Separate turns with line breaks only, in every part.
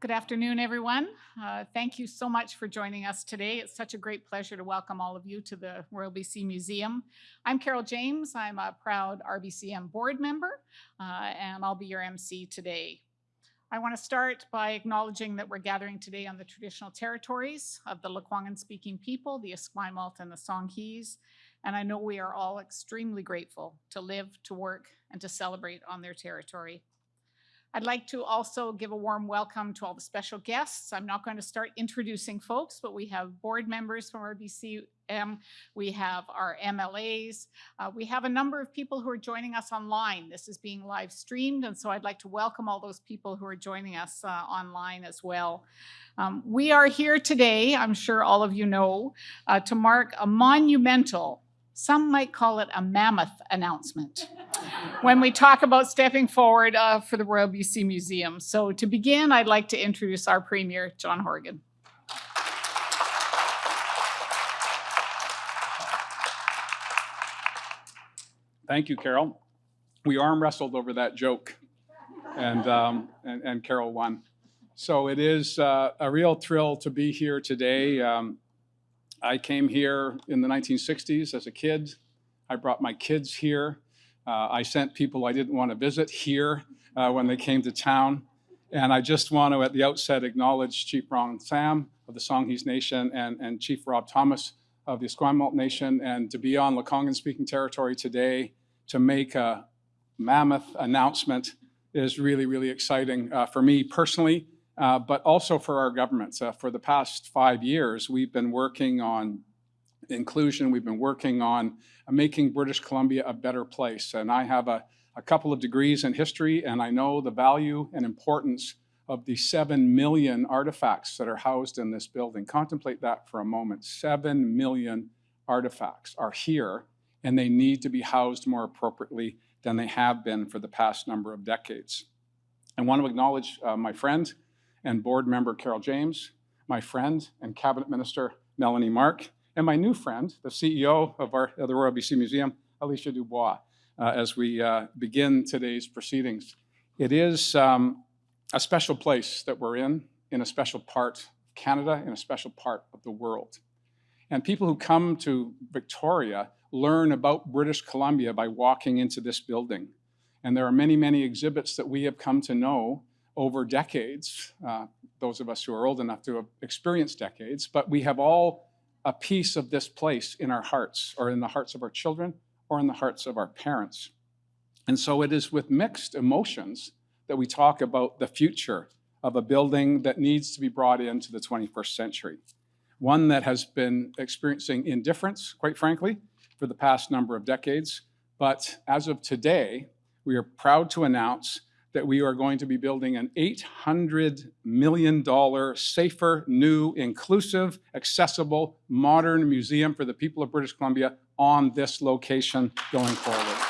Good afternoon, everyone. Uh, thank you so much for joining us today. It's such a great pleasure to welcome all of you to the Royal BC Museum. I'm Carol James. I'm a proud RBCM board member, uh, and I'll be your MC today. I want to start by acknowledging that we're gathering today on the traditional territories of the Lekwungen-speaking people, the Esquimalt and the Songhees, and I know we are all extremely grateful to live, to work, and to celebrate on their territory. I'd like to also give a warm welcome to all the special guests. I'm not going to start introducing folks, but we have board members from RBCM, we have our MLAs, uh, we have a number of people who are joining us online. This is being live streamed, and so I'd like to welcome all those people who are joining us uh, online as well. Um, we are here today, I'm sure all of you know, uh, to mark a monumental some might call it a mammoth announcement when we talk about stepping forward uh, for the Royal BC Museum. So to begin, I'd like to introduce our Premier, John Horgan.
Thank you, Carol. We arm wrestled over that joke, and, um, and, and, Carol won. So it is uh, a real thrill to be here today. Um, I came here in the 1960s as a kid. I brought my kids here. Uh, I sent people I didn't want to visit here uh, when they came to town. And I just want to, at the outset, acknowledge Chief Ron Sam of the Songhees Nation and, and Chief Rob Thomas of the Esquimalt Nation, and to be on Lekwungen speaking territory today to make a mammoth announcement is really, really exciting uh, for me personally uh, but also for our governments. Uh, for the past five years, we've been working on inclusion. We've been working on making British Columbia a better place. And I have a, a couple of degrees in history, and I know the value and importance of the 7 million artifacts that are housed in this building. Contemplate that for a moment. 7 million artifacts are here, and they need to be housed more appropriately than they have been for the past number of decades. I want to acknowledge uh, my friend, and board member Carol James, my friend and cabinet minister Melanie Mark, and my new friend, the CEO of, our, of the Royal BC Museum, Alicia Dubois, uh, as we uh, begin today's proceedings. It is um, a special place that we're in, in a special part of Canada, in a special part of the world. And people who come to Victoria learn about British Columbia by walking into this building. And there are many, many exhibits that we have come to know over decades, uh, those of us who are old enough to have experienced decades, but we have all a piece of this place in our hearts, or in the hearts of our children, or in the hearts of our parents. And so it is with mixed emotions that we talk about the future of a building that needs to be brought into the 21st century. One that has been experiencing indifference, quite frankly, for the past number of decades. But as of today, we are proud to announce that we are going to be building an $800 million safer, new, inclusive, accessible, modern museum for the people of British Columbia on this location going forward.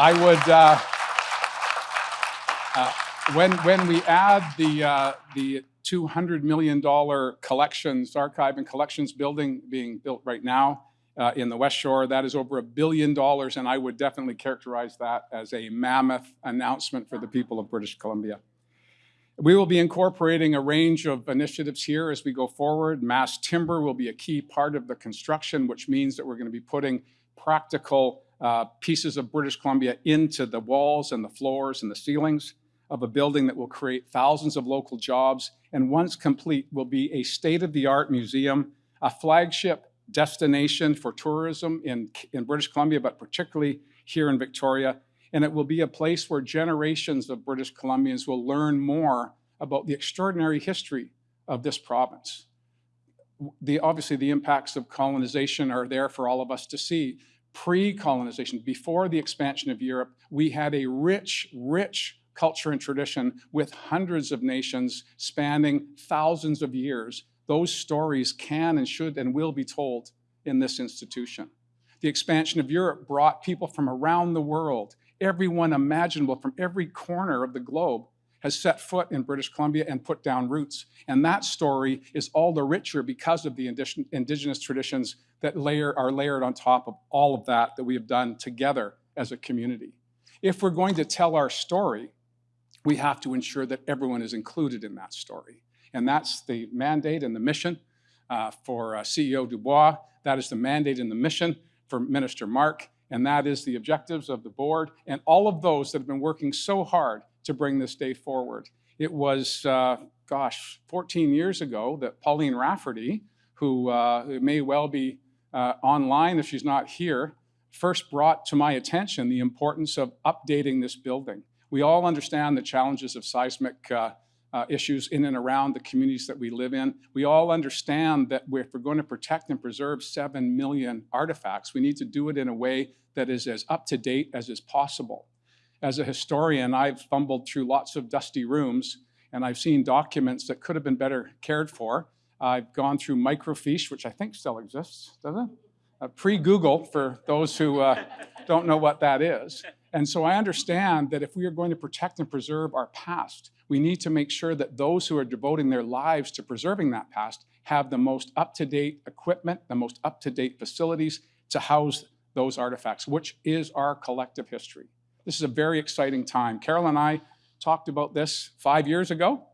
I would, uh, uh, when, when we add the, uh, the $200 million collections, archive and collections building being built right now, uh, in the West Shore. That is over a billion dollars, and I would definitely characterize that as a mammoth announcement for the people of British Columbia. We will be incorporating a range of initiatives here as we go forward. Mass timber will be a key part of the construction, which means that we're going to be putting practical uh, pieces of British Columbia into the walls and the floors and the ceilings of a building that will create thousands of local jobs and once complete will be a state-of-the-art museum, a flagship destination for tourism in, in British Columbia, but particularly here in Victoria. And it will be a place where generations of British Columbians will learn more about the extraordinary history of this province. The, obviously, the impacts of colonization are there for all of us to see. Pre-colonization, before the expansion of Europe, we had a rich, rich culture and tradition with hundreds of nations spanning thousands of years those stories can and should and will be told in this institution. The expansion of Europe brought people from around the world. Everyone imaginable from every corner of the globe has set foot in British Columbia and put down roots. And that story is all the richer because of the indigenous traditions that layer, are layered on top of all of that that we have done together as a community. If we're going to tell our story, we have to ensure that everyone is included in that story. And that's the mandate and the mission uh, for uh, CEO Dubois. That is the mandate and the mission for Minister Mark. And that is the objectives of the board and all of those that have been working so hard to bring this day forward. It was, uh, gosh, 14 years ago that Pauline Rafferty, who uh, may well be uh, online if she's not here, first brought to my attention the importance of updating this building. We all understand the challenges of seismic uh, issues in and around the communities that we live in. We all understand that if we're going to protect and preserve 7 million artifacts, we need to do it in a way that is as up to date as is possible. As a historian, I've fumbled through lots of dusty rooms and I've seen documents that could have been better cared for. I've gone through microfiche, which I think still exists, does it? Uh, Pre-Google for those who uh, don't know what that is. And so I understand that if we are going to protect and preserve our past, we need to make sure that those who are devoting their lives to preserving that past have the most up-to-date equipment, the most up-to-date facilities to house those artifacts, which is our collective history. This is a very exciting time. Carol and I talked about this five years ago.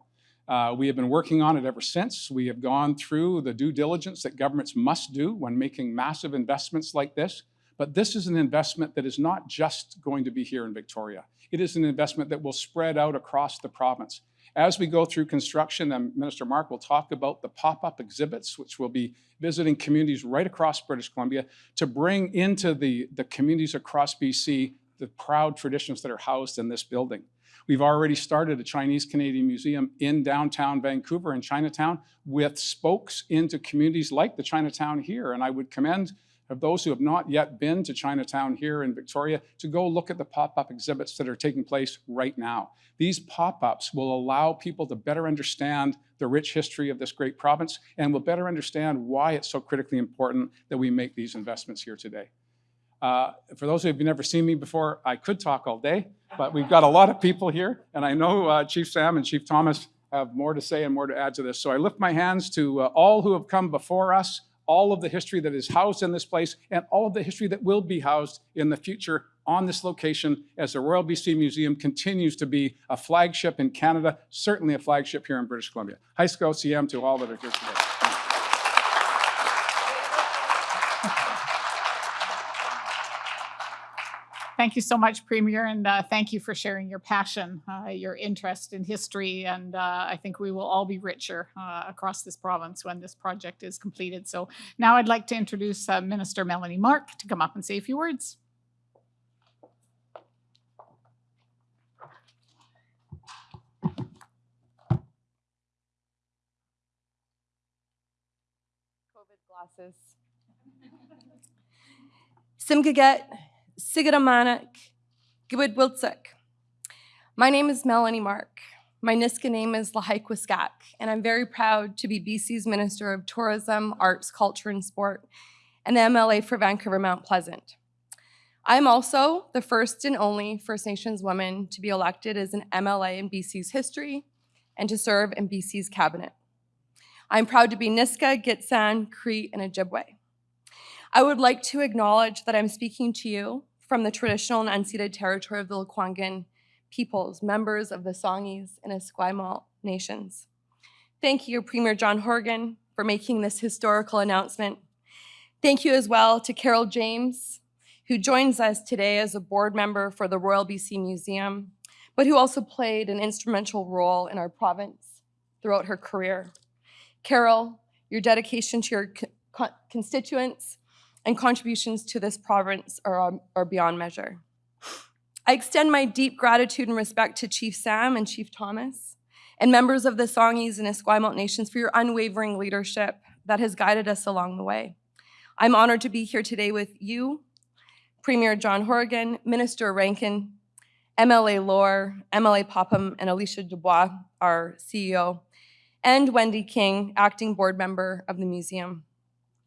Uh, we have been working on it ever since. We have gone through the due diligence that governments must do when making massive investments like this. But this is an investment that is not just going to be here in Victoria. It is an investment that will spread out across the province. As we go through construction, and Minister Mark will talk about the pop-up exhibits, which will be visiting communities right across British Columbia to bring into the, the communities across BC the proud traditions that are housed in this building. We've already started a Chinese Canadian museum in downtown Vancouver in Chinatown with spokes into communities like the Chinatown here. And I would commend of those who have not yet been to Chinatown here in Victoria to go look at the pop-up exhibits that are taking place right now. These pop-ups will allow people to better understand the rich history of this great province and will better understand why it's so critically important that we make these investments here today. Uh, for those who have never seen me before, I could talk all day, but we've got a lot of people here, and I know uh, Chief Sam and Chief Thomas have more to say and more to add to this. So I lift my hands to uh, all who have come before us, all of the history that is housed in this place, and all of the history that will be housed in the future on this location as the Royal BC Museum continues to be a flagship in Canada, certainly a flagship here in British Columbia. High School CM to all that are here today.
Thank you so much, Premier, and uh, thank you for sharing your passion, uh, your interest in history, and uh, I think we will all be richer uh, across this province when this project is completed. So now I'd like to introduce uh, Minister Melanie Mark to come up and say a few words.
COVID glasses. Simgaget, Siguramanak, Gibud Wiltsuk. My name is Melanie Mark. My Nisga'a name is Lahaik and I'm very proud to be BC's Minister of Tourism, Arts, Culture, and Sport, and the MLA for Vancouver Mount Pleasant. I'm also the first and only First Nations woman to be elected as an MLA in BC's history and to serve in BC's cabinet. I'm proud to be Nisga'a, Gitxsan, Cree, and Ojibwe. I would like to acknowledge that I'm speaking to you from the traditional and unceded territory of the Lekwungen peoples, members of the Songhees and Esquimalt nations. Thank you, Premier John Horgan, for making this historical announcement. Thank you as well to Carol James, who joins us today as a board member for the Royal BC Museum, but who also played an instrumental role in our province throughout her career. Carol, your dedication to your co constituents and contributions to this province are, um, are beyond measure. I extend my deep gratitude and respect to Chief Sam and Chief Thomas and members of the Songhees and Esquimalt nations for your unwavering leadership that has guided us along the way. I'm honored to be here today with you, Premier John Horgan, Minister Rankin, MLA Lohr, MLA Popham, and Alicia Dubois, our CEO, and Wendy King, acting board member of the museum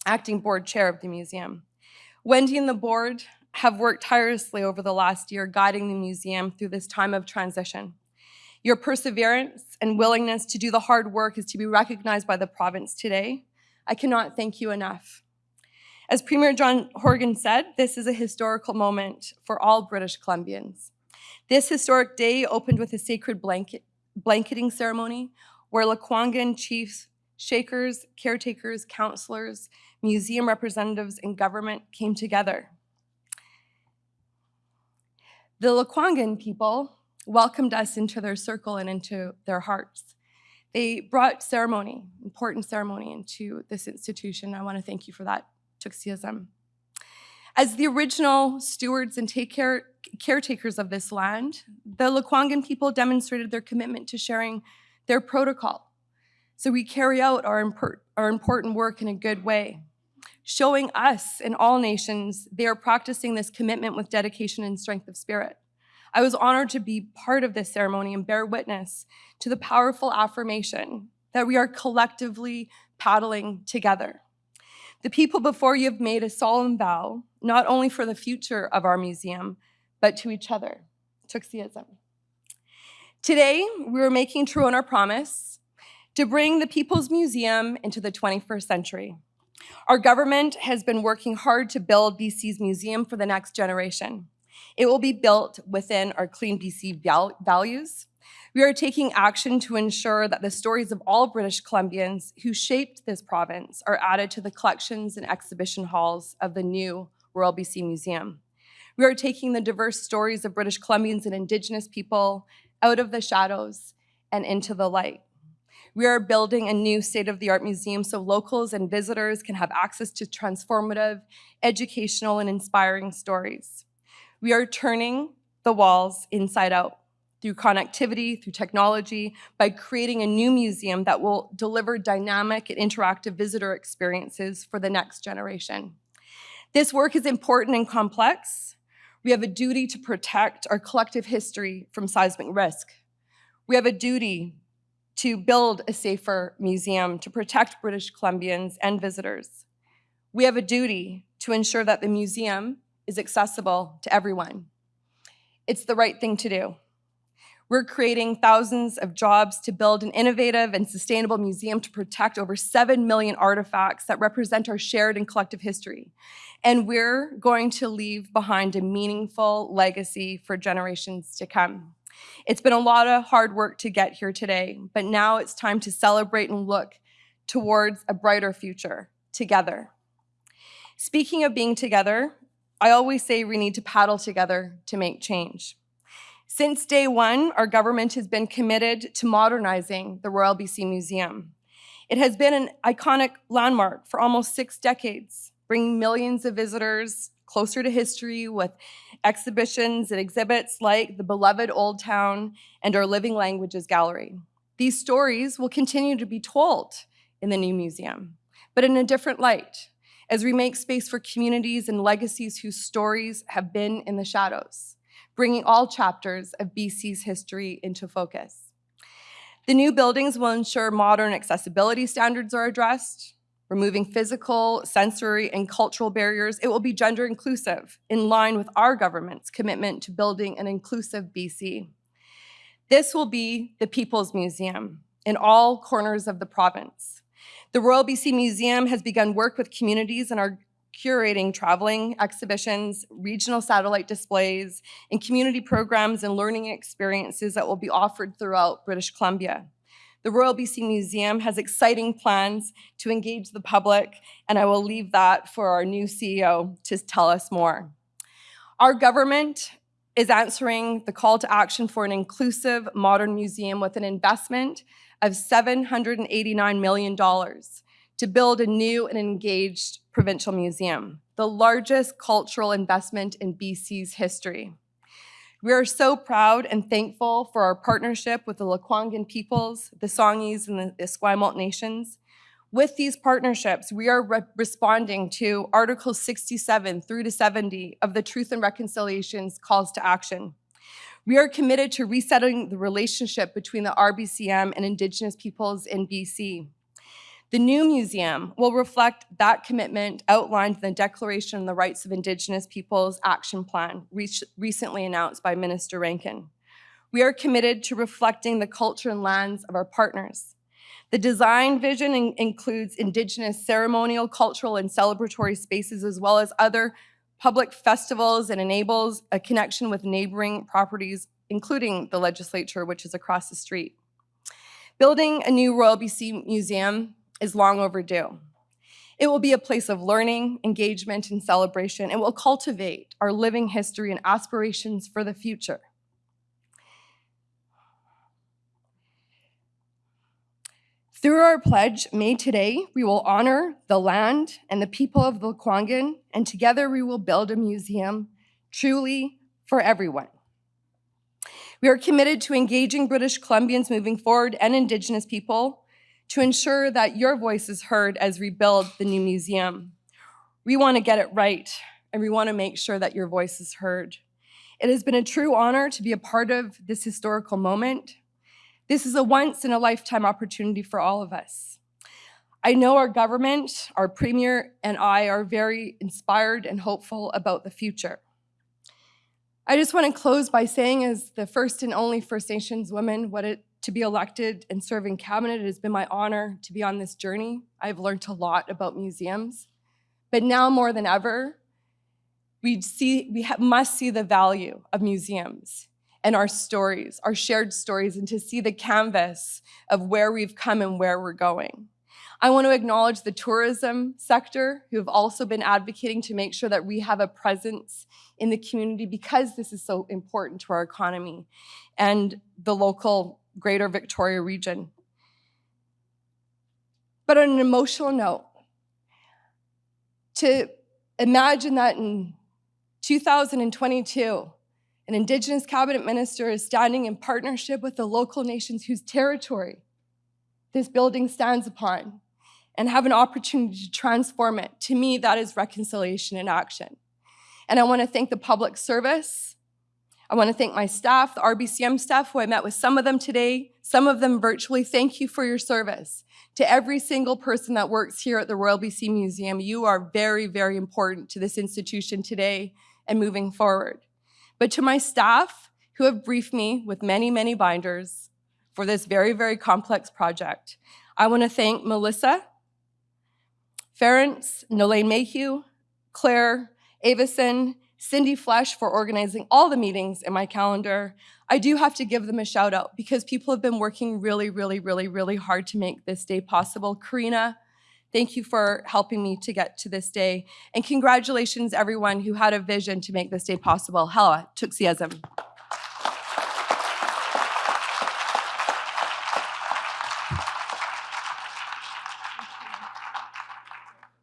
acting board chair of the museum. Wendy and the board have worked tirelessly over the last year guiding the museum through this time of transition. Your perseverance and willingness to do the hard work is to be recognized by the province today. I cannot thank you enough. As Premier John Horgan said, this is a historical moment for all British Columbians. This historic day opened with a sacred blanket, blanketing ceremony where Lekwungen chiefs, shakers, caretakers, counselors, museum representatives, and government came together. The Lekwungen people welcomed us into their circle and into their hearts. They brought ceremony, important ceremony, into this institution. I want to thank you for that, Tuxism. As the original stewards and take care, caretakers of this land, the Lekwungen people demonstrated their commitment to sharing their protocol. So we carry out our, impor- our important work in a good way, showing us and all nations they are practicing this commitment with dedication and strength of spirit. I was honored to be part of this ceremony and bear witness to the powerful affirmation that we are collectively paddling together. The people before you have made a solemn vow, not only for the future of our museum, but to each other. Tuxism. Today, we are making true on our promise to bring the People's Museum into the 21st century. Our government has been working hard to build BC's museum for the next generation. It will be built within our Clean BC values. We are taking action to ensure that the stories of all British Columbians who shaped this province are added to the collections and exhibition halls of the new Royal BC Museum. We are taking the diverse stories of British Columbians and Indigenous people out of the shadows and into the light. We are building a new state-of-the-art museum so locals and visitors can have access to transformative, educational, and inspiring stories. We are turning the walls inside out through connectivity, through technology, by creating a new museum that will deliver dynamic and interactive visitor experiences for the next generation. This work is important and complex. We have a duty to protect our collective history from seismic risk. We have a duty to build a safer museum to protect British Columbians and visitors. We have a duty to ensure that the museum is accessible to everyone. It's the right thing to do. We're creating thousands of jobs to build an innovative and sustainable museum to protect over 7 million artifacts that represent our shared and collective history. And we're going to leave behind a meaningful legacy for generations to come. It's been a lot of hard work to get here today, but now it's time to celebrate and look towards a brighter future together. Speaking of being together, I always say we need to paddle together to make change. Since day one, our government has been committed to modernizing the Royal BC Museum. It has been an iconic landmark for almost six decades, bringing millions of visitors closer to history with exhibitions and exhibits like the beloved Old Town and our Living Languages Gallery. These stories will continue to be told in the new museum, but in a different light, as we make space for communities and legacies whose stories have been in the shadows, bringing all chapters of BC's history into focus. The new buildings will ensure modern accessibility standards are addressed, removing physical, sensory, and cultural barriers. It will be gender inclusive, in line with our government's commitment to building an inclusive BC. This will be the People's Museum in all corners of the province. The Royal BC Museum has begun work with communities and are curating traveling exhibitions, regional satellite displays, and community programs and learning experiences that will be offered throughout British Columbia. The Royal BC Museum has exciting plans to engage the public, and I will leave that for our new CEO to tell us more. Our government is answering the call to action for an inclusive modern museum with an investment of $789 million to build a new and engaged provincial museum, the largest cultural investment in BC's history. We are so proud and thankful for our partnership with the Lekwungen peoples, the Songhees, and the Esquimalt nations. With these partnerships, we are re responding to Article 67 through to 70 of the Truth and Reconciliation's calls to action. We are committed to resetting the relationship between the RBCM and Indigenous peoples in BC. The new museum will reflect that commitment outlined in the Declaration on the Rights of Indigenous Peoples Action Plan, re recently announced by Minister Rankin. We are committed to reflecting the culture and lands of our partners. The design vision in includes Indigenous ceremonial, cultural, and celebratory spaces, as well as other public festivals and enables a connection with neighboring properties, including the legislature, which is across the street. Building a new Royal BC Museum is long overdue. It will be a place of learning, engagement, and celebration. It will cultivate our living history and aspirations for the future. Through our pledge made today, we will honor the land and the people of the Kwangan, and together we will build a museum truly for everyone. We are committed to engaging British Columbians moving forward and Indigenous people to ensure that your voice is heard as we build the new museum. We want to get it right, and we want to make sure that your voice is heard. It has been a true honor to be a part of this historical moment. This is a once in a lifetime opportunity for all of us. I know our government, our premier, and I are very inspired and hopeful about the future. I just want to close by saying, as the first and only First Nations woman, what it to be elected and serve in cabinet, it has been my honor to be on this journey. I've learned a lot about museums, but now more than ever, we see we must see the value of museums and our stories, our shared stories, and to see the canvas of where we've come and where we're going. I want to acknowledge the tourism sector who have also been advocating to make sure that we have a presence in the community because this is so important to our economy and the local greater Victoria region. But on an emotional note, to imagine that in 2022, an Indigenous cabinet minister is standing in partnership with the local nations whose territory this building stands upon and have an opportunity to transform it. To me, that is reconciliation in action. And I want to thank the public service. I want to thank my staff, the RBCM staff, who I met with some of them today, some of them virtually. Thank you for your service. To every single person that works here at the Royal BC Museum, you are very, very important to this institution today and moving forward. But to my staff, who have briefed me with many, many binders for this very, very complex project, I want to thank Melissa, Ference, Nolene Mayhew, Claire, Avison, Cindy Flesh for organizing all the meetings in my calendar. I do have to give them a shout out because people have been working really, really, really, really hard to make this day possible. Karina, thank you for helping me to get to this day. And congratulations, everyone who had a vision to make this day possible. Hella, Tuxiasm.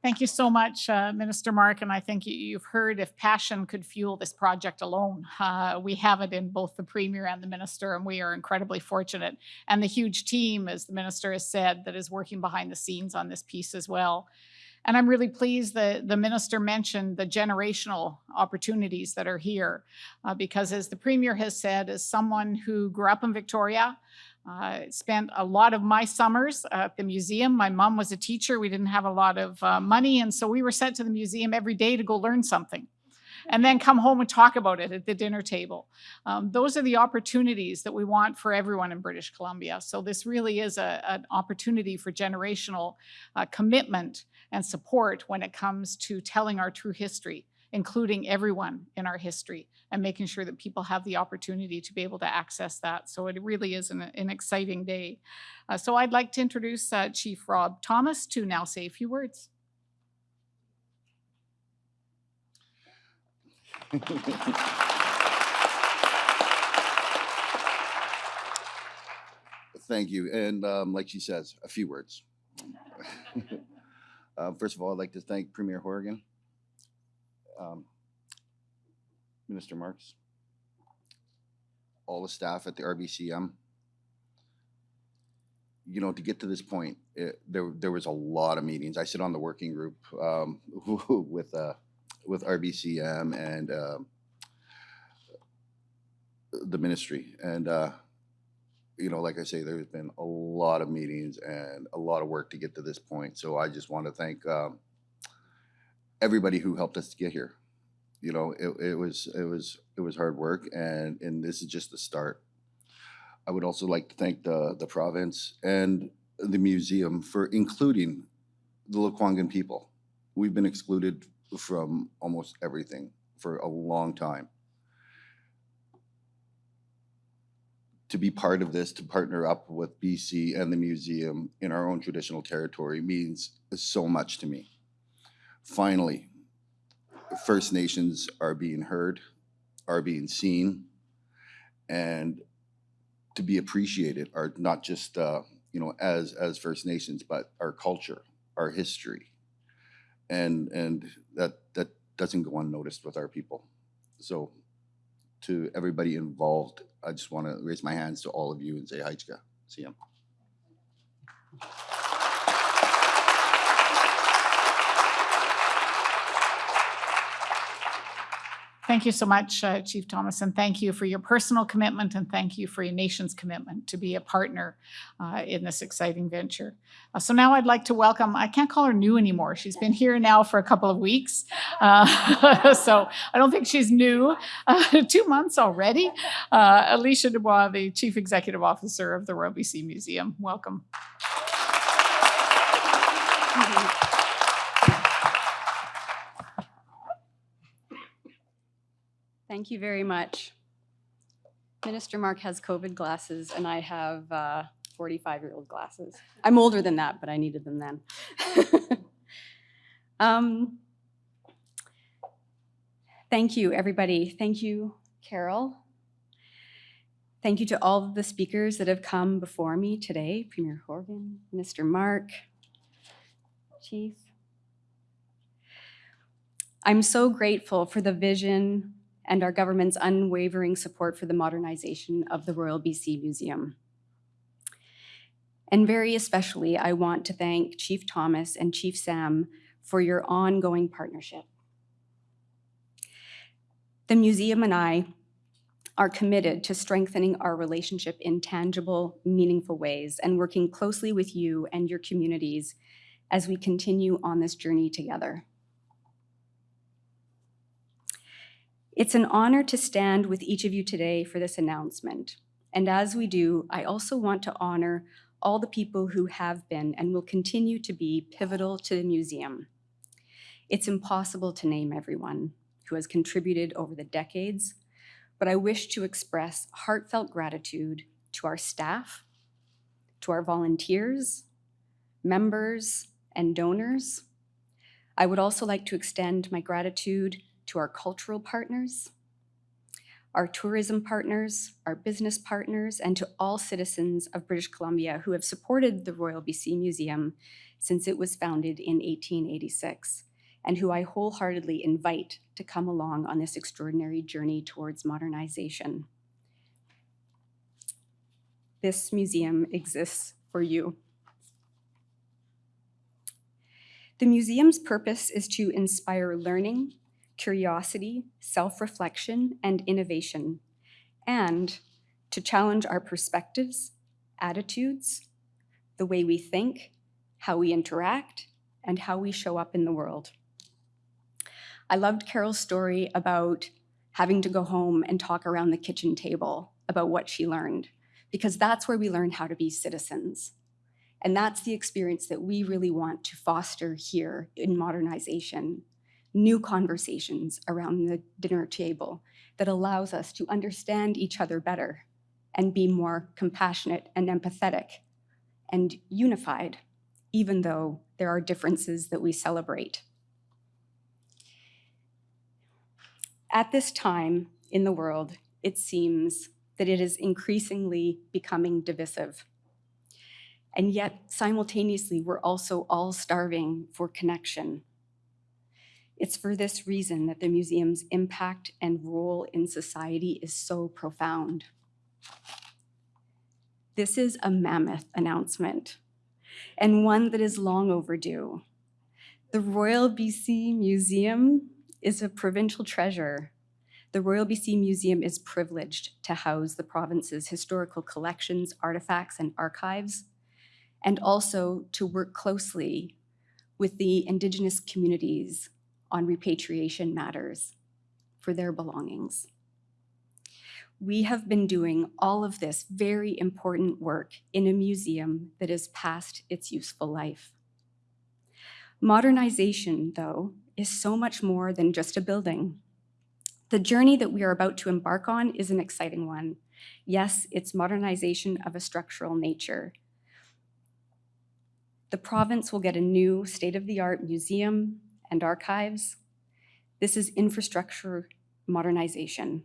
Thank you so much, uh, Minister Mark. And I think you- you've heard if passion could fuel this project alone, uh, we have it in both the Premier and the Minister, and we are incredibly fortunate. And the huge team, as the Minister has said, that is working behind the scenes on this piece as well. And I'm really pleased that the Minister mentioned the generational opportunities that are here. uh, because as the Premier has said, as someone who grew up in Victoria, I spent a lot of my summers at the museum. My mom was a teacher. We didn't have a lot of uh, money, and so we were sent to the museum every day to go learn something and then come home and talk about it at the dinner table. Um, those are the opportunities that we want for everyone in British Columbia. So this really is a, an opportunity for generational uh, commitment and support when it comes to telling our true history including everyone in our history and making sure that people have the opportunity to be able to access that. So it really is an, an exciting day. Uh, so I'd like to introduce uh, Chief Rob Thomas to now say a few words.
Thank you. And um, like she says, a few words. uh, first of all, I'd like to thank Premier Horgan, um, Minister Marks, all the staff at the RBCM. You know, to get to this point, it, there there was a lot of meetings. I sit on the working group um, with uh, with RBCM and um the ministry, and uh, you know, like I say, there's been a lot of meetings and a lot of work to get to this point. So I just want to thank um, everybody who helped us to get here. You know, it, it was it was it was hard work, and and this is just the start. I would also like to thank the the province and the museum for including the Lekwungen people. We've been excluded from almost everything for a long time. To be part of this, to partner up with BC and the museum in our own traditional territory means so much to me. Finally, First Nations are being heard, are being seen, and to be appreciated are not just, uh, you know, as, as First Nations, but our culture, our history. And, and that, that doesn't go unnoticed with our people. So to everybody involved, I just want to raise my hands to all of you and say, Haichka, see ya.
Thank you so much, uh, Chief Thomas, and thank you for your personal commitment and thank you for your nation's commitment to be a partner uh, in this exciting venture. Uh, so now I'd like to welcome, I can't call her new anymore. She's been here now for a couple of weeks. Uh, so I don't think she's new, uh, two months already. Uh, Alicia Dubois, the Chief Executive Officer of the Royal BC Museum. Welcome.
Thank you very much. Minister Mark has COVID glasses and I have 45-year-old glasses. I'm older than that, but I needed them then. Um, Thank you, everybody. Thank you, Carol. Thank you to all of the speakers that have come before me today, Premier Horgan, Minister Mark, Chief. I'm so grateful for the vision and our government's unwavering support for the modernization of the Royal BC Museum. And very especially, I want to thank Chief Thomas and Chief Sam for your ongoing partnership. The museum and I are committed to strengthening our relationship in tangible, meaningful ways and working closely with you and your communities as we continue on this journey together. It's an honor to stand with each of you today for this announcement. And as we do, I also want to honor all the people who have been and will continue to be pivotal to the museum. It's impossible to name everyone who has contributed over the decades, but I wish to express heartfelt gratitude to our staff, to our volunteers, members, and donors. I would also like to extend my gratitude to our cultural partners, our tourism partners, our business partners, and to all citizens of British Columbia who have supported the Royal BC Museum since it was founded in 1886, and who I wholeheartedly invite to come along on this extraordinary journey towards modernization. This museum exists for you. The museum's purpose is to inspire learning, curiosity, self-reflection, and innovation, and to challenge our perspectives, attitudes, the way we think, how we interact, and how we show up in the world. I loved Carol's story about having to go home and talk around the kitchen table about what she learned, because that's where we learn how to be citizens. And that's the experience that we really want to foster here in modernization new conversations around the dinner table that allows us to understand each other better and be more compassionate and empathetic and unified, even though there are differences that we celebrate. At this time in the world, it seems that it is increasingly becoming divisive. And yet, simultaneously, we're also all starving for connection it's for this reason that the museum's impact and role in society is so profound. This is a mammoth announcement, and one that is long overdue. The Royal BC Museum is a provincial treasure. The Royal BC Museum is privileged to house the province's historical collections, artifacts, and archives, and also to work closely with the Indigenous communities on repatriation matters for their belongings. We have been doing all of this very important work in a museum that is past its useful life. Modernization, though, is so much more than just a building. The journey that we are about to embark on is an exciting one. Yes, it's modernization of a structural nature. The province will get a new state-of-the-art museum and archives. This is infrastructure modernization.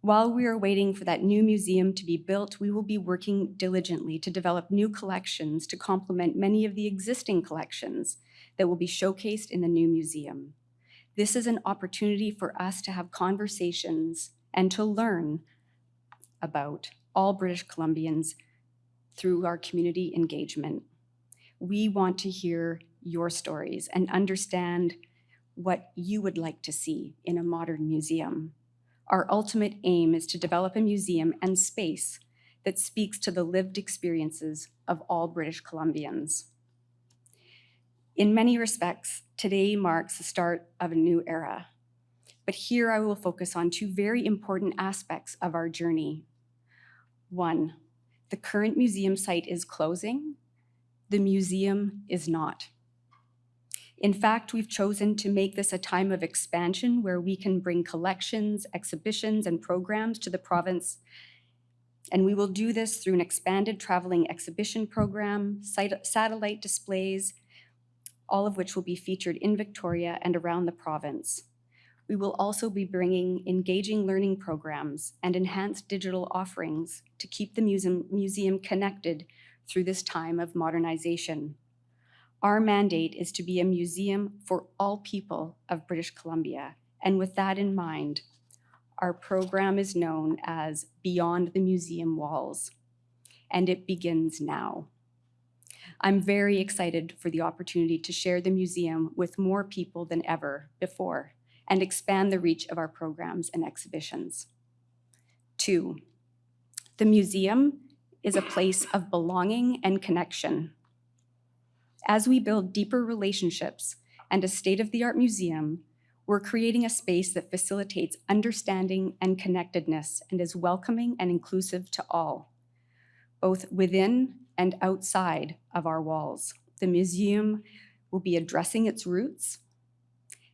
While we are waiting for that new museum to be built, we will be working diligently to develop new collections to complement many of the existing collections that will be showcased in the new museum. This is an opportunity for us to have conversations and to learn about all British Columbians through our community engagement. We want to hear your stories and understand what you would like to see in a modern museum. Our ultimate aim is to develop a museum and space that speaks to the lived experiences of all British Columbians. In many respects, today marks the start of a new era. But here I will focus on two very important aspects of our journey. One, the current museum site is closing. The museum is not. In fact, we've chosen to make this a time of expansion where we can bring collections, exhibitions, and programs to the province. And we will do this through an expanded traveling exhibition program, satellite displays, all of which will be featured in Victoria and around the province. We will also be bringing engaging learning programs and enhanced digital offerings to keep the museum, connected through this time of modernization. Our mandate is to be a museum for all people of British Columbia. And with that in mind, our program is known as Beyond the Museum Walls, and it begins now. I'm very excited for the opportunity to share the museum with more people than ever before and expand the reach of our programs and exhibitions. Two, the museum is a place of belonging and connection. As we build deeper relationships and a state-of-the-art museum, we're creating a space that facilitates understanding and connectedness and is welcoming and inclusive to all, both within and outside of our walls. The museum will be addressing its roots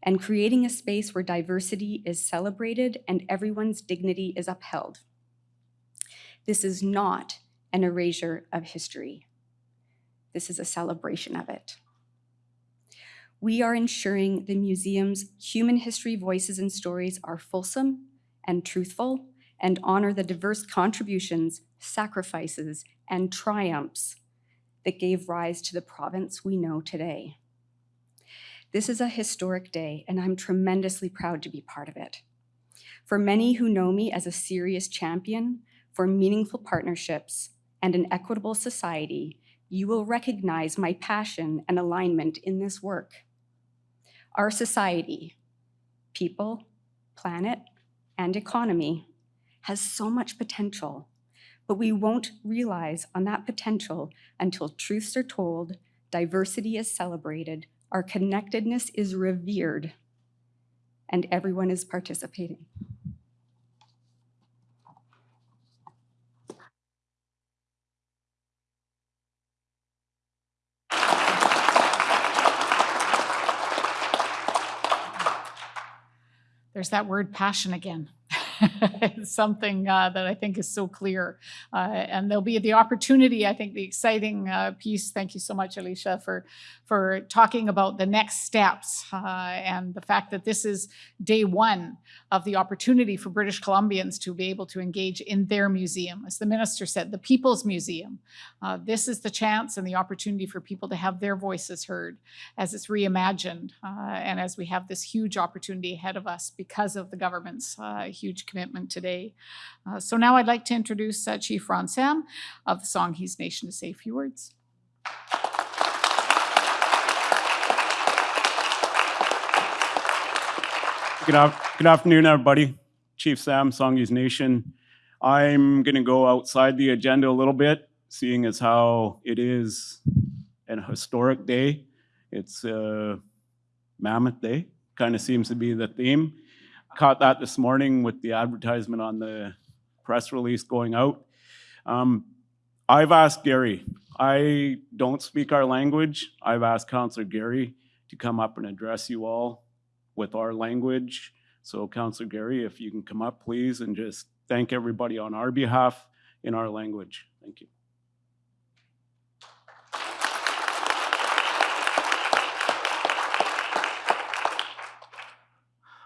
and creating a space where diversity is celebrated and everyone's dignity is upheld. This is not an erasure of history. This is a celebration of it. We are ensuring the museum's human history voices and stories are fulsome and truthful and honor the diverse contributions, sacrifices, and triumphs that gave rise to the province we know today. This is a historic day, and I'm tremendously proud to be part of it. For many who know me as a serious champion for meaningful partnerships and an equitable society, you will recognize my passion and alignment in this work. Our society, people, planet, and economy has so much potential, but we won't realize on that potential until truths are told, diversity is celebrated, our connectedness is revered, and everyone is participating.
There's that word passion again. It's something uh, that I think is so clear. Uh, and there'll be the opportunity, I think the exciting uh, piece, thank you so much, Alicia, for, for talking about the next steps uh, and the fact that this is day one of the opportunity for British Columbians to be able to engage in their museum. As the minister said, the People's Museum. Uh, this is the chance and the opportunity for people to have their voices heard as it's reimagined and as we have this huge opportunity ahead of us because of the government's uh, huge commitment today. Uh, so now I'd like to introduce uh, Chief Ron Sam of the Songhees Nation to say a few words.
Good, good afternoon, everybody. Chief Sam, Songhees Nation. I'm going to go outside the agenda a little bit, seeing as how it is an historic day. It's a Mammoth Day, kind of seems to be the theme. Caught that this morning with the advertisement on the press release going out. Um, I've asked Gary. I don't speak our language. I've asked Councillor Gary, to come up and address you all with our language. So Councillor Gary, if you can come up, please, and just thank everybody on our behalf in our language. Thank you.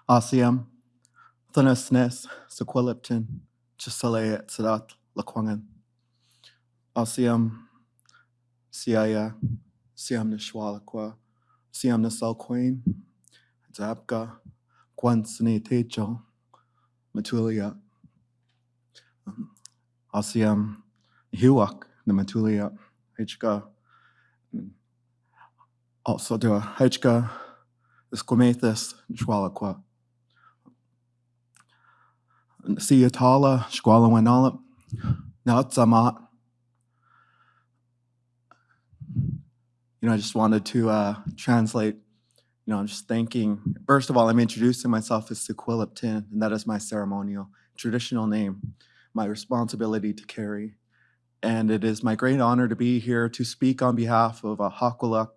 Asiam, Thanesnes, Sequilipton, Chisale, Sadat, Lekwungen. Asiam, Siaya, uh, Siam Nishwalakwa, Siam Nasalquain, Zabka, Kwansani Techo, Matulia. Asiam, Hiwak, the Matulia, Hka. Also, the Hka, Squamathus, Nishwalakwa. Siatala, Squala Wanala, Nautzamat. You know, I just wanted to uh, translate, you know, I'm just thanking, first of all, I'm introducing myself as Sequiliptin, and that is my ceremonial, traditional name, my responsibility to carry. And it is my great honor to be here to speak on behalf of a Hakulak,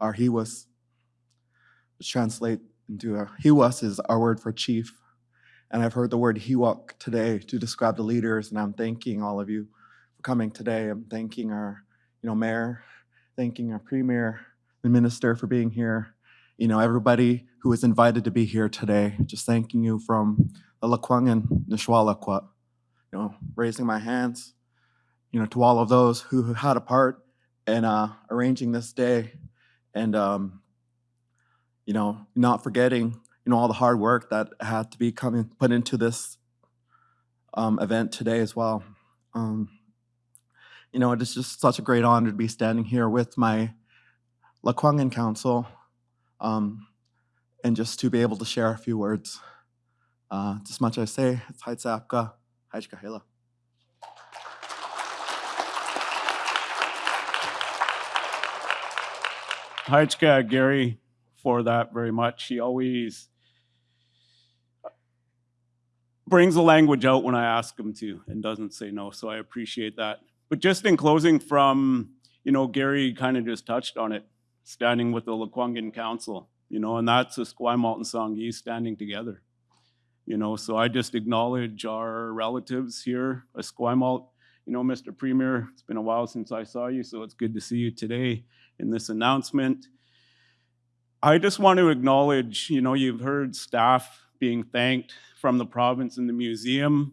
our Hiwas, which translate into a Hiwas is our word for chief. And I've heard the word Hiwak today to describe the leaders, and I'm thanking all of you for coming today. I'm thanking our, you know, mayor, thanking our premier, the minister for being here. You know, everybody who was invited to be here today, just thanking you from the Lekwungen Nishwalakwat. You know, raising my hands, you know, to all of those who had a part in uh, arranging this day, and um, you know, not forgetting you know, all the hard work that had to be coming put into this um, event today as well. Um, you know, it is just such a great honor to be standing here with my Lekwungen Council um, and just to be able to share a few words. Uh, just much I say, it's Haitzapka, Haichkahela.
Hajka Gary for that very much. He always brings the language out when I ask him to and doesn't say no, so I appreciate that. But just in closing from, you know, Gary kind of just touched on it, standing with the Lekwungen Council, you know, and that's Esquimalt and Songhees standing together. You know, so I just acknowledge our relatives here, Esquimalt. You know, Mr. Premier, it's been a while since I saw you, so it's good to see you today in this announcement. I just want to acknowledge, you know, you've heard staff being thanked from the province and the museum.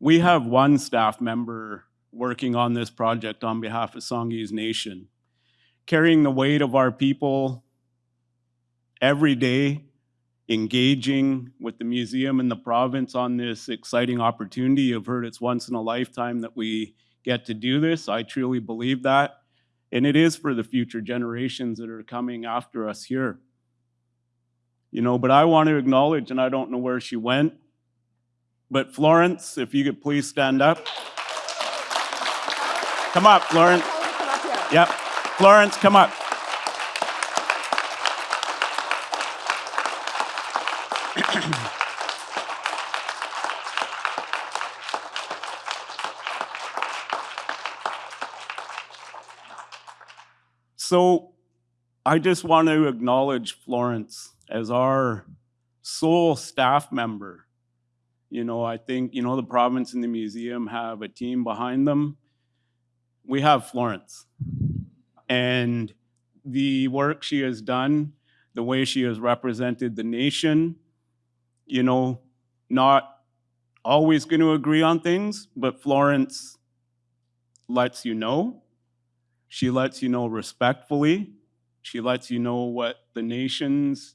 We have one staff member working on this project on behalf of Songhees Nation, carrying the weight of our people every day, engaging with the museum and the province on this exciting opportunity. You've heard it's once in a lifetime that we get to do this. I truly believe that. And it is for the future generations that are coming after us here. You know, but I want to acknowledge, and I don't know where she went, but Florence, if you could please stand up. Come up, Florence. Yep. Florence, come up. So I just want to acknowledge Florence as our sole staff member. You know, I think, you know, the province and the museum have a team behind them. We have Florence. And the work she has done, the way she has represented the nation, you know, not always going to agree on things, but Florence lets you know. She lets you know respectfully. She lets you know what the nation's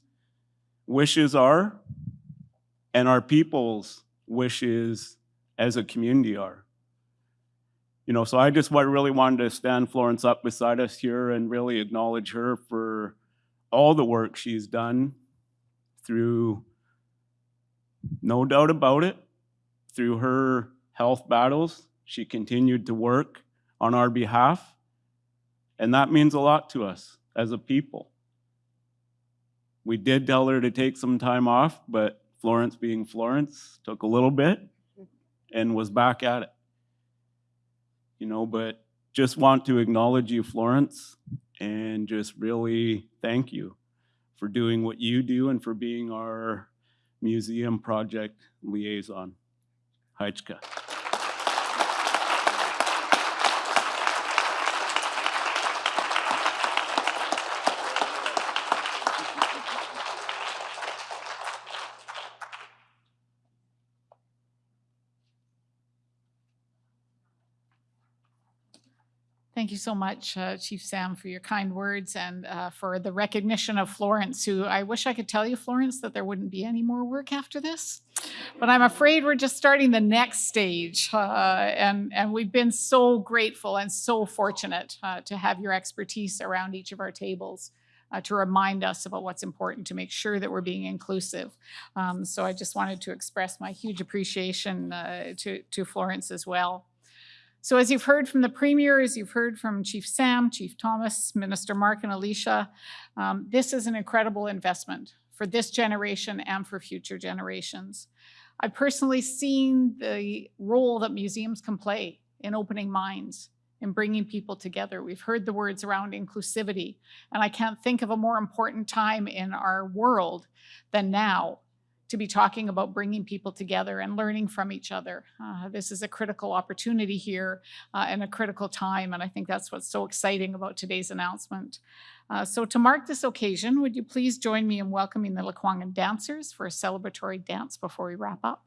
wishes are and our people's wishes as a community are. You know, so I just really wanted to stand Florence up beside us here and really acknowledge her for all the work she's done through, no doubt about it, through her health battles. She continued to work on our behalf, and that means a lot to us as a people. We did tell her to take some time off, but Florence being Florence took a little bit and was back at it. You know, but just want to acknowledge you, Florence, and just really thank you for doing what you do and for being our museum project liaison. Heichka.
Thank you so much, uh, Chief Sam, for your kind words and uh, for the recognition of Florence, who I wish I could tell you, Florence, that there wouldn't be any more work after this. But I'm afraid we're just starting the next stage. uh, and, and we've been so grateful and so fortunate uh, to have your expertise around each of our tables. Uh, to remind us about what's important to make sure that we're being inclusive. Um, so I just wanted to express my huge appreciation uh, to, to Florence as well. So as you've heard from the Premier, as you've heard from Chief Sam, Chief Thomas, Minister Mark and Alicia, um, this is an incredible investment for this generation and for future generations. I've personally seen the role that museums can play in opening minds, in bringing people together. We've heard the words around inclusivity, and I can't think of a more important time in our world than now to be talking about bringing people together and learning from each other. Uh, this is a critical opportunity here uh, and a critical time, and I think that's what's so exciting about today's announcement. Uh, so to mark this occasion, would you please join me in welcoming the Lekwungen dancers for a celebratory dance before we wrap up?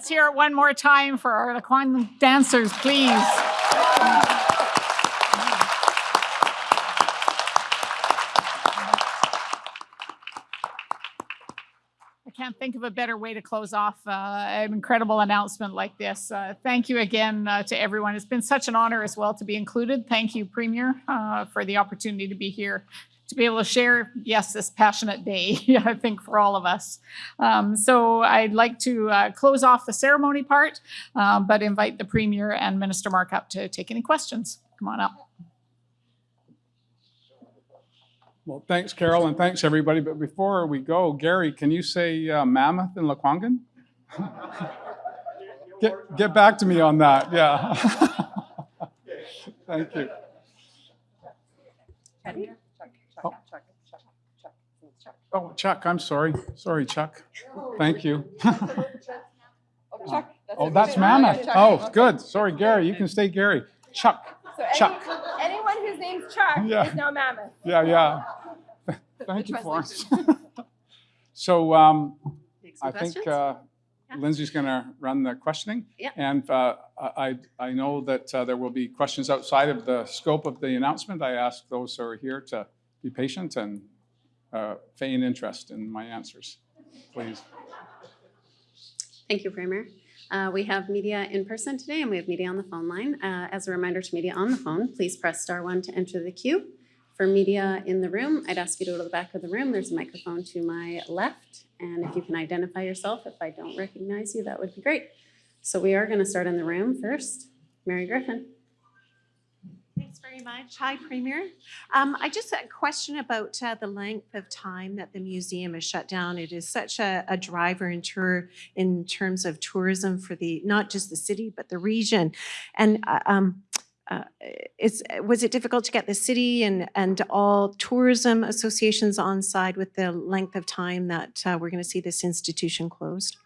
Let's hear it one more time for our Lekwungen dancers, please. I can't think of a better way to close off uh, an incredible announcement like this. Uh, thank you again uh, to everyone. It's been such an honor as well to be included. Thank you, Premier, uh, for the opportunity to be here to be able to share, yes, this passionate day, I think, for all of us. Um, so I'd like to uh, close off the ceremony part, um, but invite the Premier and Minister Mark up to take any questions. Come on up.
Well, thanks, Carol, and thanks, everybody. But before we go, Gary, can you say uh, mammoth in Lekwungen? Get, get back to me on that, yeah. Thank you. Oh. Oh, Chuck, I'm sorry. Sorry, Chuck. Thank you. Oh, that's mammoth. Oh, good. Sorry, Gary, you can stay Gary. Chuck,
So
Chuck.
anyone whose name's Chuck
Yeah.
is now Mammoth.
yeah, yeah. Thank you, Florence. So um,
Take some
I think
questions?
uh,
Yeah.
Lindsay's going to run the questioning.
Yeah.
And uh, I, I know that uh, there will be questions outside of the scope of the announcement. I ask those who are here to be patient and uh, feign interest in my answers, please.
Thank you, Premier. Uh, We have media in person today and we have media on the phone line. Uh, As a reminder to media on the phone, please press star one to enter the queue. For media in the room, I'd ask you to go to the back of the room. There's a microphone to my left. And if you can identify yourself, if I don't recognize you, that would be great. So we are going to start in the room first. Mary Griffin.
Very much. Hi, Premier. Um, I just had a question about uh, the length of time that the museum is shut down. It is such a, a driver in tour in terms of tourism for the not just the city but the region. And uh, um, uh, is was it difficult to get the city and and all tourism associations on side with the length of time that uh, we're going to see this institution closed?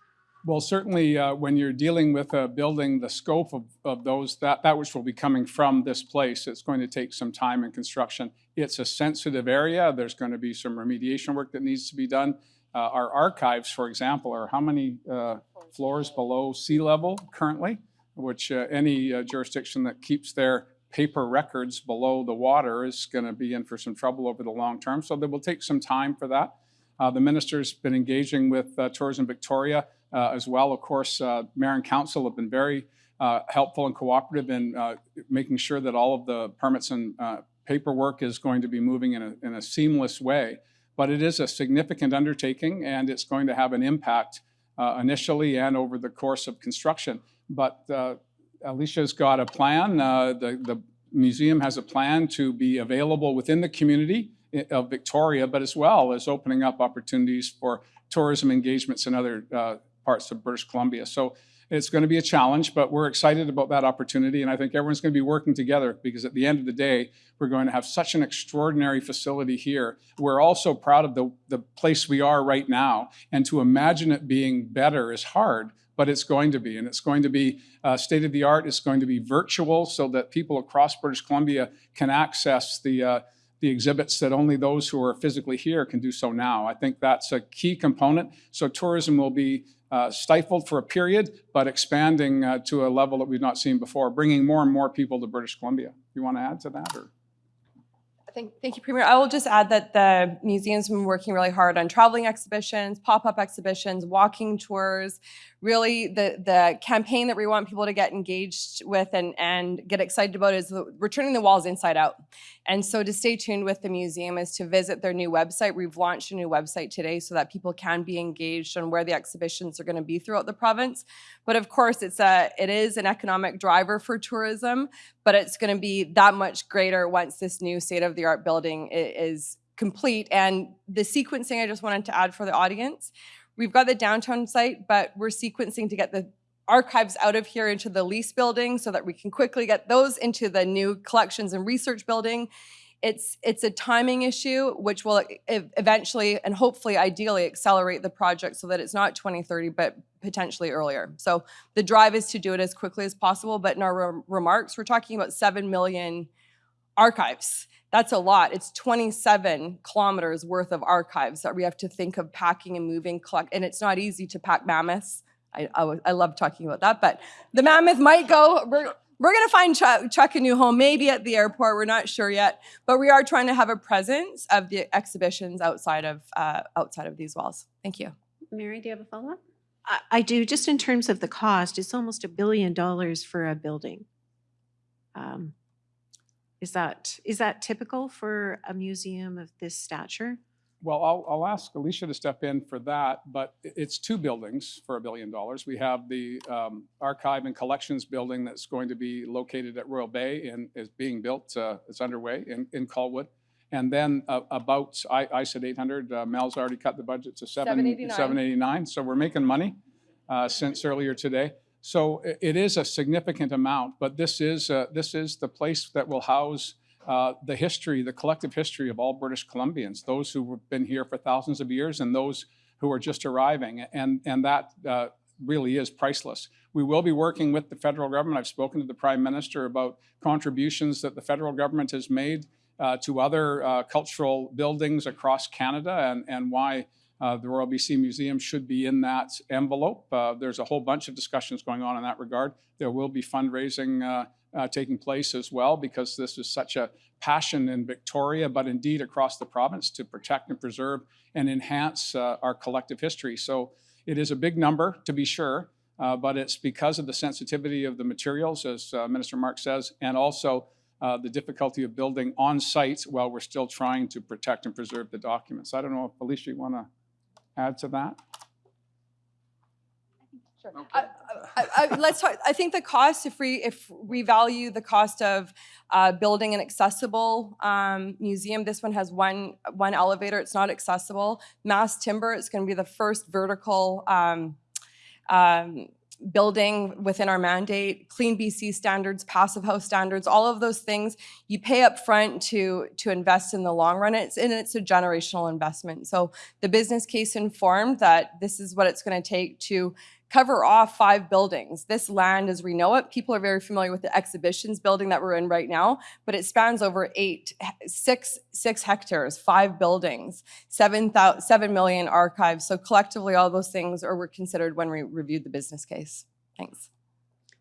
Well, certainly, uh, when you're dealing with a building, the scope of, of those, that, that which will be coming from this place, it's going to take some time in construction. It's a sensitive area. There's going to be some remediation work that needs to be done. Uh, Our archives, for example, are how many uh, floors below sea level currently? Which uh, any uh, jurisdiction that keeps their paper records below the water is going to be in for some trouble over the long term. So there will take some time for that. Uh, The minister's been engaging with uh, Tourism Victoria uh, as well. Of course, uh, Mayor and Council have been very uh, helpful and cooperative in uh, making sure that all of the permits and uh, paperwork is going to be moving in a, in a seamless way. But it is a significant undertaking and it's going to have an impact uh, initially and over the course of construction. But uh, Alicia's got a plan. Uh, the, the museum has a plan to be available within the community of Victoria, but as well as opening up opportunities for tourism engagements and other uh, parts of British Columbia. So it's going to be a challenge, but we're excited about that opportunity. And I think everyone's going to be working together because at the end of the day, we're going to have such an extraordinary facility here. We're also proud of the, the place we are right now. And to imagine it being better is hard, but it's going to be. And it's going to be uh, state of the art. It's going to be virtual so that people across British Columbia can access the, uh, the exhibits that only those who are physically here can do so now. I think that's a key component. So tourism will be uh, stifled for a period, but expanding uh, to a level that we've not seen before, bringing more and more people to British Columbia. You want to add to that, or?
Thank, thank you, Premier. I will just add that the museum's been working really hard on traveling exhibitions, pop-up exhibitions, walking tours, really the the campaign that we want people to get engaged with and and get excited about is the, we're the walls inside out. And so to stay tuned with the museum is to visit their new website. We've launched a new website today so that people can be engaged on where the exhibitions are going to be throughout the province. But of course, it's a it is an economic driver for tourism, but it's going to be that much greater once this new state of the art building is complete. And the sequencing I just wanted to add for the audience We've got the downtown site, but we're sequencing to get the archives out of here into the lease building so that we can quickly get those into the new collections and research building. It's it's a timing issue, which will eventually and hopefully ideally accelerate the project so that it's not 2030, but potentially earlier. So the drive is to do it as quickly as possible. But in our rem- remarks, we're talking about 7 million archives. That's a lot. It's 27 kilometers worth of archives that we have to think of packing and moving, collect, and it's not easy to pack mammoths. I, I, I love talking about that, but the mammoth might go. We're, we're going to find Chuck, Chuck a new home, maybe at the airport. We're not sure yet, but we are trying to have a presence of the exhibitions outside of uh, outside of these walls. Thank you.
Mary, do you have a follow-up?
I, I do, just in terms of the cost, it's almost a billion dollars for a building. Um, Is that, is that typical for a museum of this stature?
Well, I'll, I'll ask Alicia to step in for that, but it's two buildings for a billion dollars. We have the um, archive and collections building that's going to be located at Royal Bay and is being built, uh, it's underway in, in Colwood. And then uh, about, I, I said 800, uh, Mel's already cut the budget to seven,
789.
789. So we're making money uh, since earlier today. So it is a significant amount, but this is, uh, this is the place that will house uh, the history, the collective history of all British Columbians, those who have been here for thousands of years and those who are just arriving. And, and that uh, really is priceless. We will be working with the federal government. I've spoken to the Prime Minister about contributions that the federal government has made uh, to other uh, cultural buildings across Canada and, and why uh, the Royal BC Museum should be in that envelope. Uh, There's a whole bunch of discussions going on in that regard. There will be fundraising uh, uh, taking place as well because this is such a passion in Victoria, but indeed across the province to protect and preserve and enhance uh, our collective history. So it is a big number to be sure, uh, but it's because of the sensitivity of the materials, as Minister Mark says, and also uh, the difficulty of building on site while we're still trying to protect and preserve the documents. I don't know if Alicia, you want to add to that?
I, I, I, let's talk. I think the cost, if we if we value the cost of uh, building an accessible um, museum, this one has one one elevator. It's not accessible. Mass timber. It's going to be the first vertical um, um, building within our mandate. Clean BC standards, passive house standards, all of those things you pay up front to to invest in the long run. It's and it's a generational investment. So the business case informed that this is what it's going to take to cover off five buildings. This land, as we know it, people are very familiar with the exhibitions building that we're in right now, but it spans over eight, six, six hectares, five buildings, seven thou- seven million archives. So collectively, all those things are were considered when we reviewed the business case. Thanks.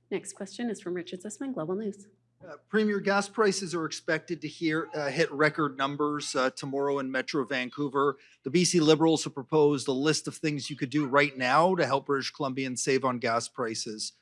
Next question is from Richard Zussman, Global News.
Uh, Premier, gas prices are expected to hear, uh, hit record numbers uh, tomorrow in Metro Vancouver. The BC Liberals have proposed a list of things you could do right now to help British Columbians save on gas prices.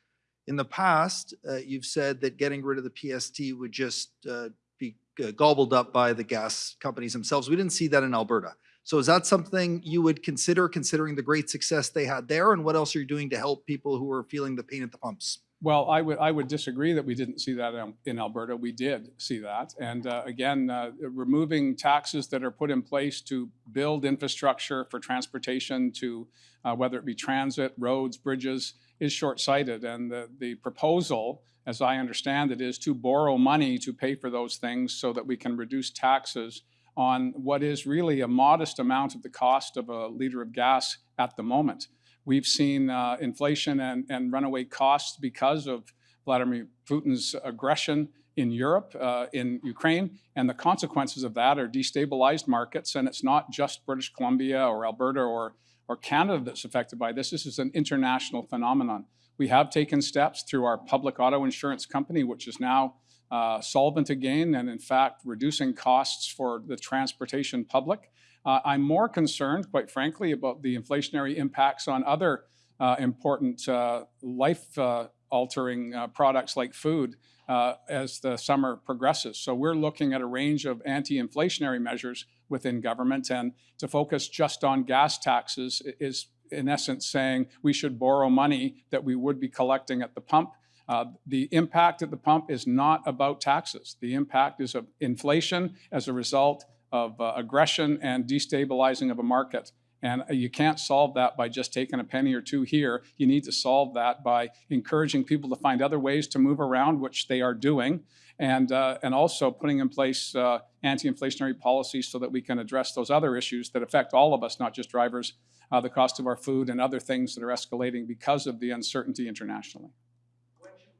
In the past, uh, you've said that getting rid of the PST would just uh, be uh, gobbled up by the gas companies themselves. We didn't see that in Alberta. So is that something you would consider, considering the great success they had there? And what else are you doing to help people who are feeling the pain at the pumps?
Well, I would, I would disagree that we didn't see that in- Alberta. We did see that. And uh, again, uh, removing taxes that are put in place to build infrastructure for transportation to uh, whether it be transit, roads, bridges, is short-sighted. And the, the proposal, as I understand it, is to borrow money to pay for those things so that we can reduce taxes on what is really a modest amount of the cost of a liter of gas at the moment. We've seen uh, inflation and, and runaway costs because of Vladimir Putin's aggression in Europe, uh, in Ukraine, and the consequences of that are destabilized markets. And it's not just British Columbia or Alberta or, or Canada that's affected by this. This is an international phenomenon. We have taken steps through our public auto insurance company, which is now uh, solvent again, and in fact, reducing costs for the transportation public. Uh, I'm more concerned, quite frankly, about the inflationary impacts on other uh, important uh, life uh, altering uh, products like food uh, as the summer progresses. So we're looking at a range of anti-inflationary measures within government and to focus just on gas taxes is in essence saying we should borrow money that we would be collecting at the pump. Uh, the impact at the pump is not about taxes. The impact is of inflation as a result of uh, aggression and destabilizing of a market. And you can't solve that by just taking a penny or two here. You need to solve that by encouraging people to find other ways to move around, which they are doing, and, uh, and also putting in place uh, anti-inflationary policies so that we can address those other issues that affect all of us, not just drivers, uh, the cost of our food and other things that are escalating because of the uncertainty internationally.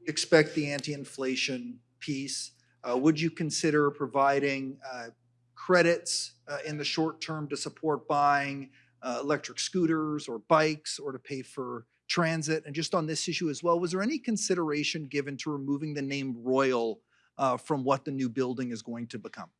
Expect the anti-inflation piece. Uh, Would you consider providing uh, credits uh, in the short term to support buying uh, electric scooters or bikes or to pay for transit? And just on this issue as well, was there any consideration given to removing the name Royal uh, from what the new building is going to become?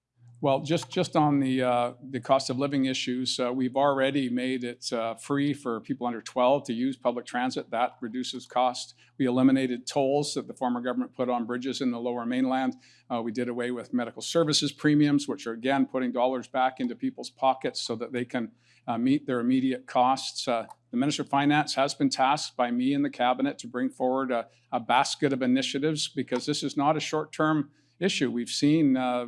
Well, just, just on the, uh, the cost of living issues, uh, we've already made it uh, free for people under 12 to use public transit. That reduces cost. We eliminated tolls that the former government put on bridges in the lower mainland. Uh, we did away with medical services premiums, which are again putting dollars back into people's pockets so that they can uh, meet their immediate costs. Uh, the Minister of Finance has been tasked by me and the cabinet to bring forward a, a basket of initiatives because this is not a short-term issue. We've seen uh,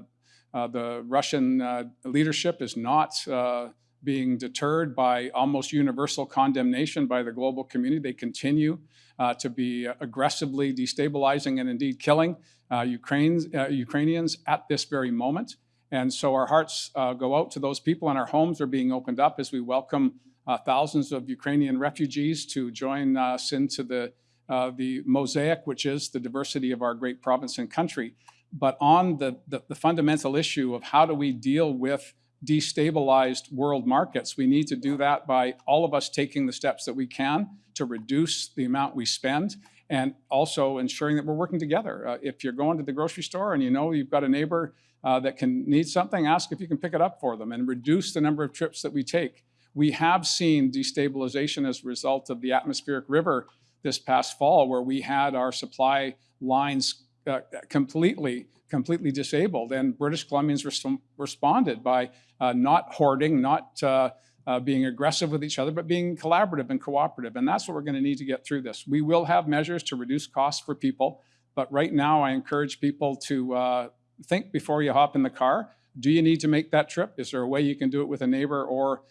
the Russian uh, leadership is not uh, being deterred by almost universal condemnation by the global community. They continue uh, to be aggressively destabilizing and indeed killing uh, Ukraine's, uh, Ukrainians at this very moment. And so our hearts uh, go out to those people, and our homes are being opened up as we welcome uh, thousands of Ukrainian refugees to join us into the, uh, the mosaic, which is the diversity of our great province and country but on the, the, the, fundamental issue of how do we deal with destabilized world markets, we need to do that by all of us taking the steps that we can to reduce the amount we spend and also ensuring that we're working together. Uh, if you're going to the grocery store and you know you've got a neighbor uh, that can need something, ask if you can pick it up for them and reduce the number of trips that we take. We have seen destabilization as a result of the atmospheric river this past fall where we had our supply lines uh, completely, completely disabled. And British Columbians res responded by uh, not hoarding, not uh, uh, being aggressive with each other, but being collaborative and cooperative. And that's what we're going to need to get through this. We will have measures to reduce costs for people, but right now I encourage people to think before you hop in the car. Do you need to make that trip? Is there a way you can do it with a neighbor or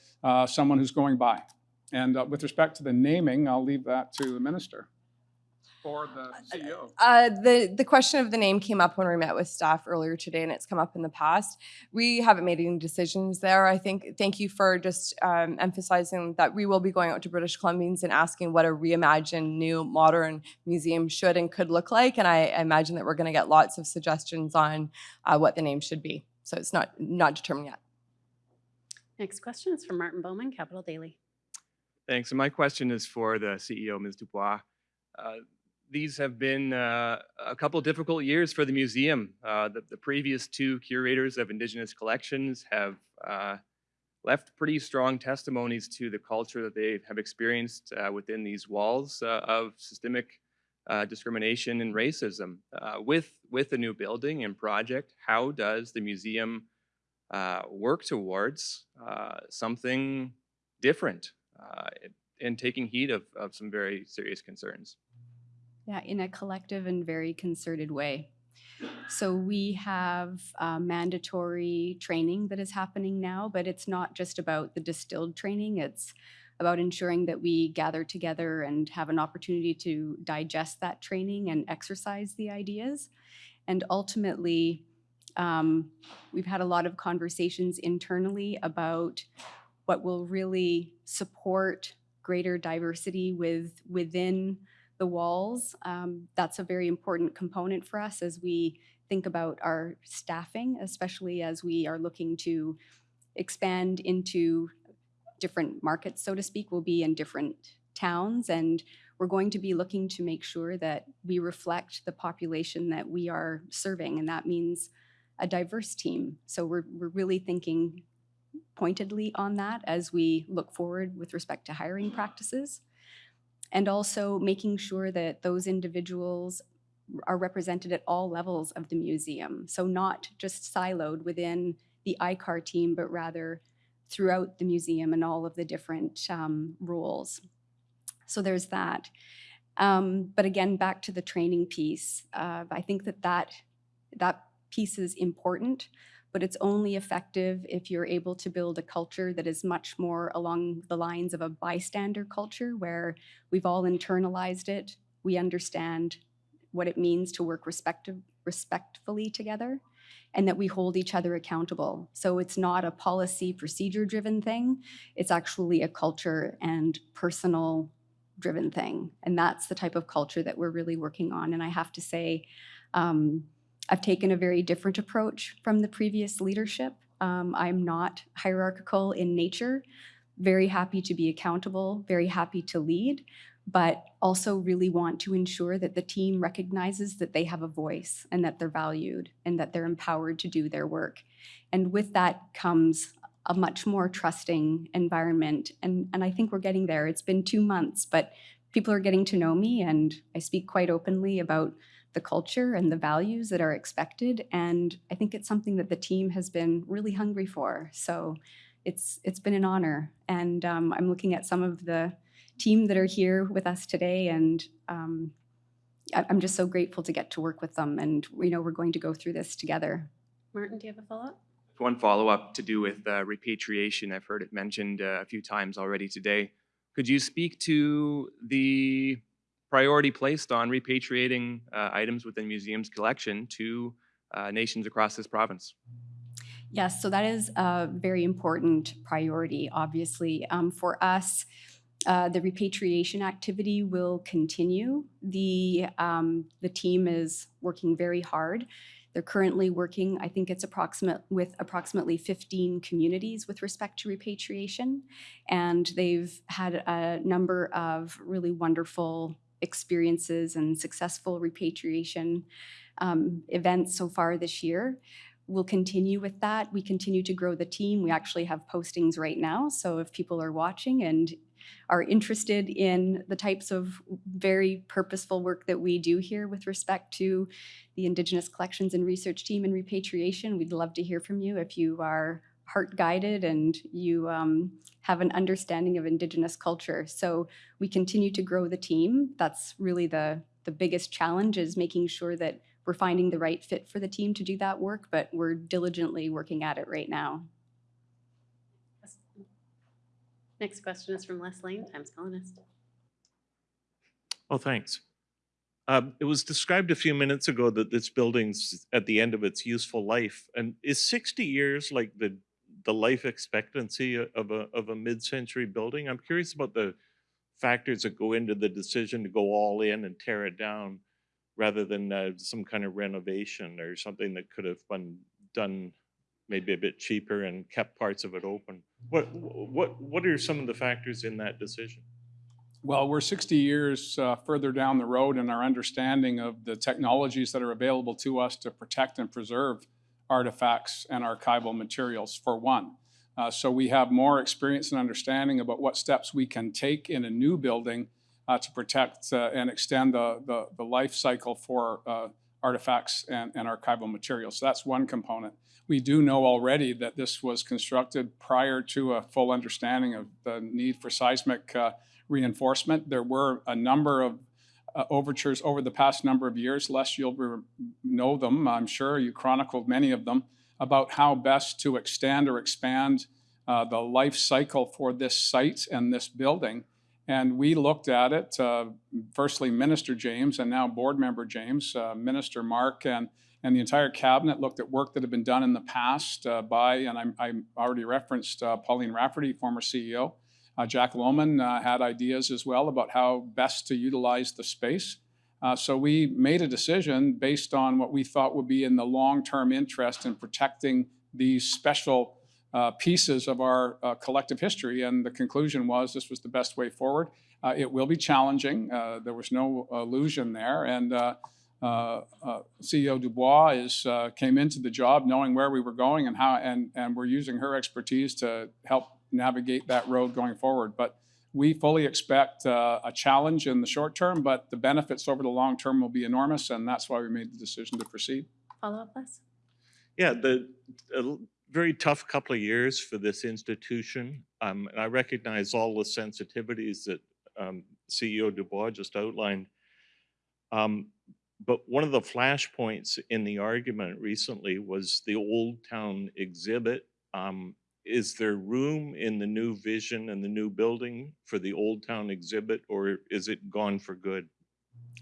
someone who's going by? And with respect to the naming, I'll leave that to the minister or the CEO?
Uh, the, the question of the name came up when we met with staff earlier today and it's come up in the past. We haven't made any decisions there. I think, thank you for just um, emphasizing that we will be going out to British Columbians and asking what a reimagined, new, modern museum should and could look like. And I, I imagine that we're gonna get lots of suggestions on uh, what the name should be. So it's not, not determined yet.
Next question is from Martin Bauman, Capital Daily.
Thanks. And my question is for the CEO, Ms. Dubois. Uh, these have been uh, a couple difficult years for the museum. Uh, the, the, previous two curators of Indigenous collections have uh, left pretty strong testimonies to the culture that they have experienced uh, within these walls uh, of systemic uh, discrimination and racism. with, with the new building and project, how does the museum work towards something different and taking heed of, of some very serious concerns?
Yeah, in a collective and very concerted way. So we have uh, mandatory training that is happening now, but it's not just about the distilled training. It's about ensuring that we gather together and have an opportunity to digest that training and exercise the ideas. And ultimately, um, we've had a lot of conversations internally about what will really support greater diversity with within the walls. Um, that's a very important component for us as we think about our staffing, especially as we are looking to expand into different markets, so to speak. We'll be in different towns and we're going to be looking to make sure that we reflect the population that we are serving and that means a diverse team. So we're, we're really thinking pointedly on that as we look forward with respect to hiring practices. And also making sure that those individuals are represented at all levels of the museum. So not just siloed within the ICAR team, but rather throughout the museum and all of the different um, roles. So there's that. Um, but again, back to the training piece, uh, I think that, that that piece is important, but it's only effective if you're able to build a culture that is much more along the lines of a bystander culture where we've all internalized it, we understand what it means to work respective, respectfully together, and that we hold each other accountable. So it's not a policy procedure driven thing, it's actually a culture and personal driven thing. And that's the type of culture that we're really working on. And I have to say, um, I've taken a very different approach from the previous leadership. Um, I'm not hierarchical in nature, very happy to be accountable, very happy to lead, but also really want to ensure that the team recognizes that they have a voice and that they're valued and that they're empowered to do their work. And with that comes a much more trusting environment. And, and I think we're getting there. It's been two months, but people are getting to know me and I speak quite openly about the culture and the values that are expected. And I think it's something that the team has been really hungry for. So it's, it's been an honor. And um, I'm looking at some of the team that are here with us today and um, I- I'm just so grateful to get to work with them and we know we're going to go through this together.
Martin, do you have a follow-up?
One follow-up to do with uh, repatriation. I've heard it mentioned uh, a few times already today. Could you speak to the priority placed on repatriating uh, items within museum's collection to uh, nations across this province?
Yes, so that is a very important priority, obviously. Um, for us, uh, the repatriation activity will continue. The, um, the team is working very hard. They're currently working, I think it's approximate, with approximately 15 communities with respect to repatriation. And they've had a number of really wonderful experiences and successful repatriation um, events so far this year. We'll continue with that. We continue to grow the team. We actually have postings right now. So if people are watching and are interested in the types of very purposeful work that we do here with respect to the Indigenous Collections and Research Team and repatriation, we'd love to hear from you if you are heart guided and you um, have an understanding of Indigenous culture. So we continue to grow the team. That's really the, the biggest challenge is making sure that we're finding the right fit for the team to do that work, but we're diligently working at it right now.
Next question is from Les Leyne, Times Colonist.
Oh, thanks. Um, It was described a few minutes ago that this building's at the end of its useful life. And is 60 years like the, the life expectancy of a, of a mid-century building? I'm curious about the factors that go into the decision to go all in and tear it down rather than uh, some kind of renovation or something that could have been done maybe a bit cheaper and kept parts of it open. What, what, what are some of the factors in that decision?
Well, we're 60 years uh, further down the road in our understanding of the technologies that are available to us to protect and preserve artifacts and archival materials, for one. Uh, So we have more experience and understanding about what steps we can take in a new building uh, to protect uh, and extend the, the, the life cycle for uh, artifacts and, and archival materials. So that's one component. We do know already that this was constructed prior to a full understanding of the need for seismic uh, reinforcement. There were a number of uh, overtures over the past number of years. Les, you'll know them, I'm sure. You chronicled many of them about how best to extend or expand uh, the life cycle for this site and this building. And we looked at it, uh, firstly, Minister James and now Board Member James, uh, Minister Mark, and, and the entire cabinet looked at work that had been done in the past uh, by, and I already referenced uh, Pauline Rafferty, former CEO. Uh, Jack Lohman uh, had ideas as well about how best to utilize the space. Uh, so we made a decision based on what we thought would be in the long-term interest in protecting these special uh, pieces of our uh, collective history. And the conclusion was this was the best way forward. Uh, it will be challenging. There was no illusion there. And uh, uh, CEO Dubois is, uh, came into the job knowing where we were going and how, and, and we're using her expertise to help navigate that road going forward. But we fully expect uh, a challenge in the short term, but the benefits over the long term will be enormous, and that's why we made the decision to proceed.
Follow-up, Les?
Yeah, the, a l- very tough couple of years for this institution. Um, and I recognize all the sensitivities that, um, CEO Dubois just outlined. Um, but one of the flashpoints in the argument recently was the Old Town exhibit. Um, is there room in the new vision and the new building for the Old Town exhibit, or is it gone for good?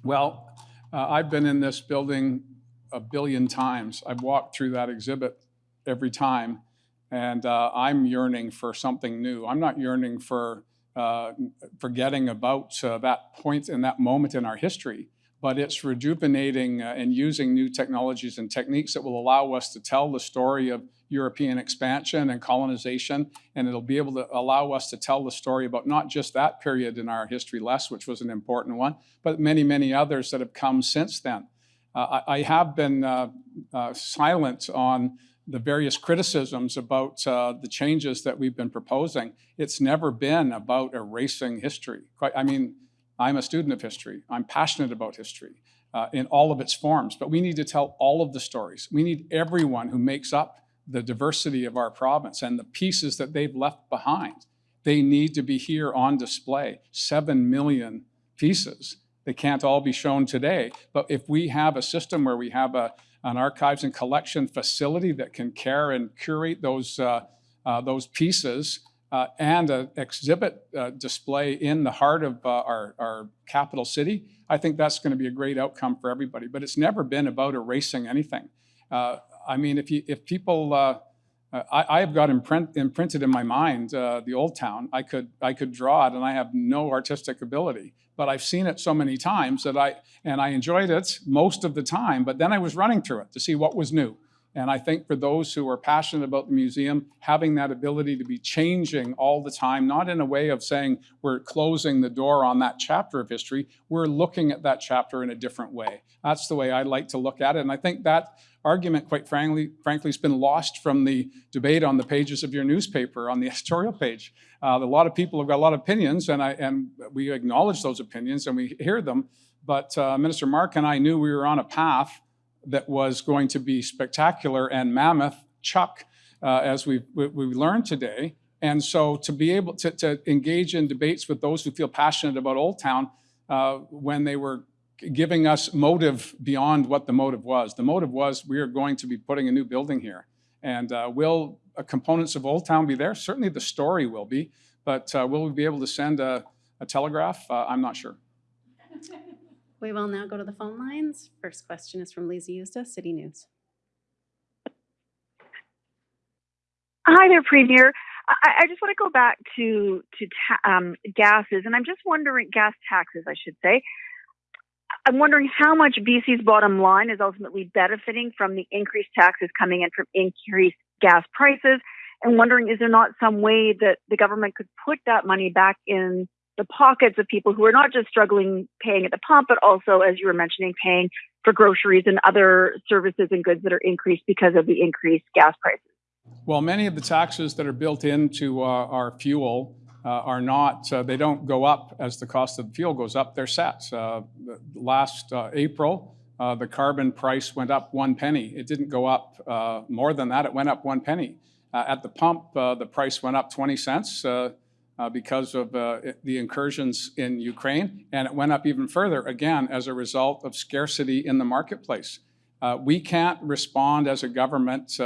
Well, uh, I've been in this building a billion times. I've walked through that exhibit every time, and uh, I'm yearning for something new. I'm not yearning for uh, forgetting about uh, that point and that moment in our history, but it's rejuvenating uh, and using new technologies and techniques that will allow us to tell the story of European expansion and colonization, and it'll be able to allow us to tell the story about not just that period in our history, Les, which was an important one, but many, many others that have come since then. Uh, I, I have been uh, uh, silent on the various criticisms about uh, the changes that we've been proposing. It's never been about erasing history. Quite, I mean, I'm a student of history. I'm passionate about history uh, in all of its forms, but we need to tell all of the stories. We need everyone who makes up the diversity of our province and the pieces that they've left behind. They need to be here on display. Seven million pieces. They can't all be shown today, but if we have a system where we have a, an archives and collection facility that can care and curate those, uh, uh, those pieces uh, and an exhibit uh, display in the heart of uh, our, our capital city, I think that's going to be a great outcome for everybody. But it's never been about erasing anything. Uh, I mean, if, you, if people, uh, uh, I, I've got imprint, imprinted in my mind the old town. I could, I could draw it and I have no artistic ability, but I've seen it so many times that I, and I enjoyed it most of the time, but then I was running through it to see what was new. And I think for those who are passionate about the museum, having that ability to be changing all the time, not in a way of saying we're closing the door on that chapter of history, we're looking at that chapter in a different way. That's the way I like to look at it. And I think that argument, quite frankly, frankly, has been lost from the debate on the pages of your newspaper, on the editorial page. Uh, a lot of people have got a lot of opinions, and, I, and we acknowledge those opinions and we hear them. But uh, Minister Mark and I knew we were on a path that was going to be spectacular and mammoth chuck, uh, as we, we learned today. And so to be able to, to engage in debates with those who feel passionate about Old Town uh, when they were giving us motive beyond what the motive was. The motive was we are going to be putting a new building here. And uh, will uh, components of Old Town be there? Certainly the story will be, but uh, will we be able to send a, a telegraph? Uh, I'm not sure.
We will now go to the phone lines. First question is from Lisa Steacy, City News.
Hi there, Premier. I, I just want to go back to to um, gases, and I'm just wondering gas taxes, I should say. I'm wondering how much BC's bottom line is ultimately benefiting from the increased taxes coming in from increased gas prices, and wondering is there not some way that the government could put that money back in the pockets of people who are not just struggling paying at the pump, but also, as you were mentioning, paying for groceries and other services and goods that are increased because of the increased gas prices.
Well, many of the taxes that are built into uh, our fuel uh, are not, uh, they don't go up as the cost of fuel goes up, they're set. Uh, last uh, April, uh, the carbon price went up one penny. It didn't go up more than that, it went up one penny. at the pump, the price went up 20 cents because of the incursions in Ukraine, and it went up even further, again, as a result of scarcity in the marketplace. we can't respond as a government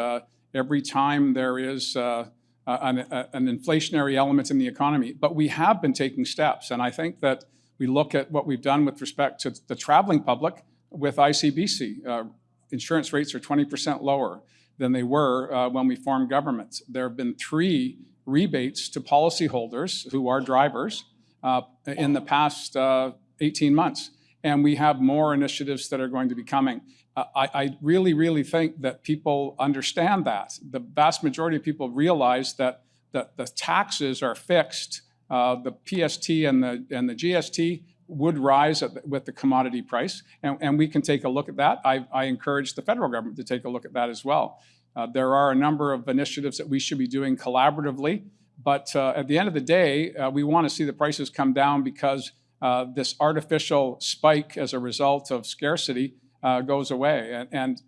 every time there is uh, an, an, inflationary element in the economy. But we have been taking steps. And I think that we look at what we've done with respect to the traveling public with ICBC. Uh, insurance rates are 20% lower than they were uh, when we formed governments. There have been three rebates to policyholders who are drivers uh, in the past uh, 18 months. And we have more initiatives that are going to be coming. I, I, really, really think that people understand that. The vast majority of people realize that, that the taxes are fixed. Uh, the PST and the, and the GST would rise the, with the commodity price, and, and, we can take a look at that. I, I, encourage the federal government to take a look at that as well. Uh, there are a number of initiatives that we should be doing collaboratively But uh, at the end of the day, uh, we want to see the prices come down because uh, this artificial spike as a result of scarcity uh, goes away. And, and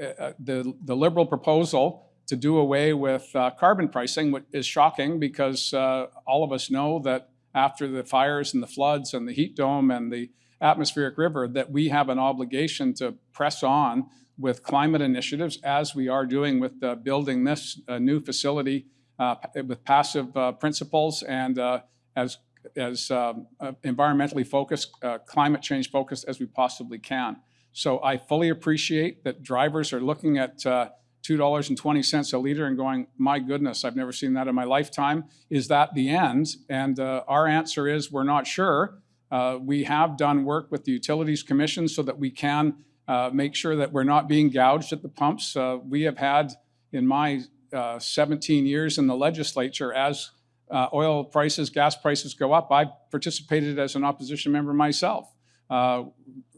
uh, the, the Liberal proposal to do away with carbon pricing is shocking because all of us know that after the fires and the floods and the heat dome and the atmospheric river, that we have an obligation to press on with climate initiatives as we are doing with uh, building this uh, new facility uh, with passive uh, principles and uh, as, as um, environmentally focused, climate change focused as we possibly can. So I fully appreciate that drivers are looking at uh, $2.20 a liter and going, my goodness, I've never seen that in my lifetime. Is that the end? And uh, our answer is we're not sure. Uh, we have done work with the Utilities Commission so that we can uh, make sure that we're not being gouged at the pumps. Uh, we have had in my uh, 17 years in the legislature as uh, oil prices, gas prices go up. I participated as an opposition member myself, uh,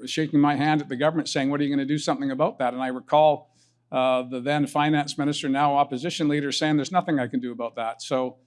shaking my hand at the government saying, what are you going to do something about that? And I recall the then finance minister, now opposition leader, saying there's nothing I can do about that. So,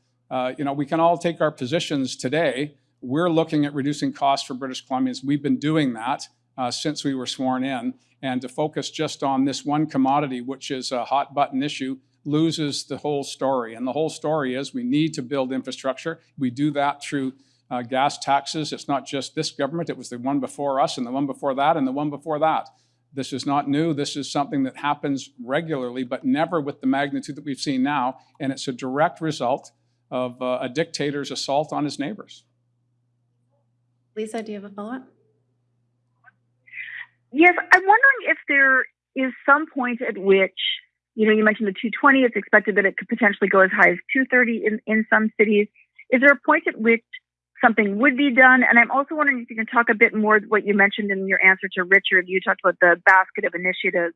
you know, we can all take our positions today. We're looking at reducing costs for British Columbians. We've been doing that uh, since we were sworn in. And to focus just on this one commodity, which is a hot button issue, loses the whole story. And the whole story is we need to build infrastructure. We do that through uh, gas taxes. It's not just this government, it was the one before us, and the one before that, and the one before that. This is not new. This is something that happens regularly, but never with the magnitude that we've seen now. And it's a direct result of uh, a dictator's assault on his neighbors.
Lisa, do you have a follow-up?
Yes, I'm wondering if there is some point at which, you know, you mentioned the 220. It's expected that it could potentially go as high as 230 in, in some cities. Is there a point at which something would be done? And I'm also wondering if you can talk a bit more what you mentioned in your answer to Richard. You talked about the basket of initiatives.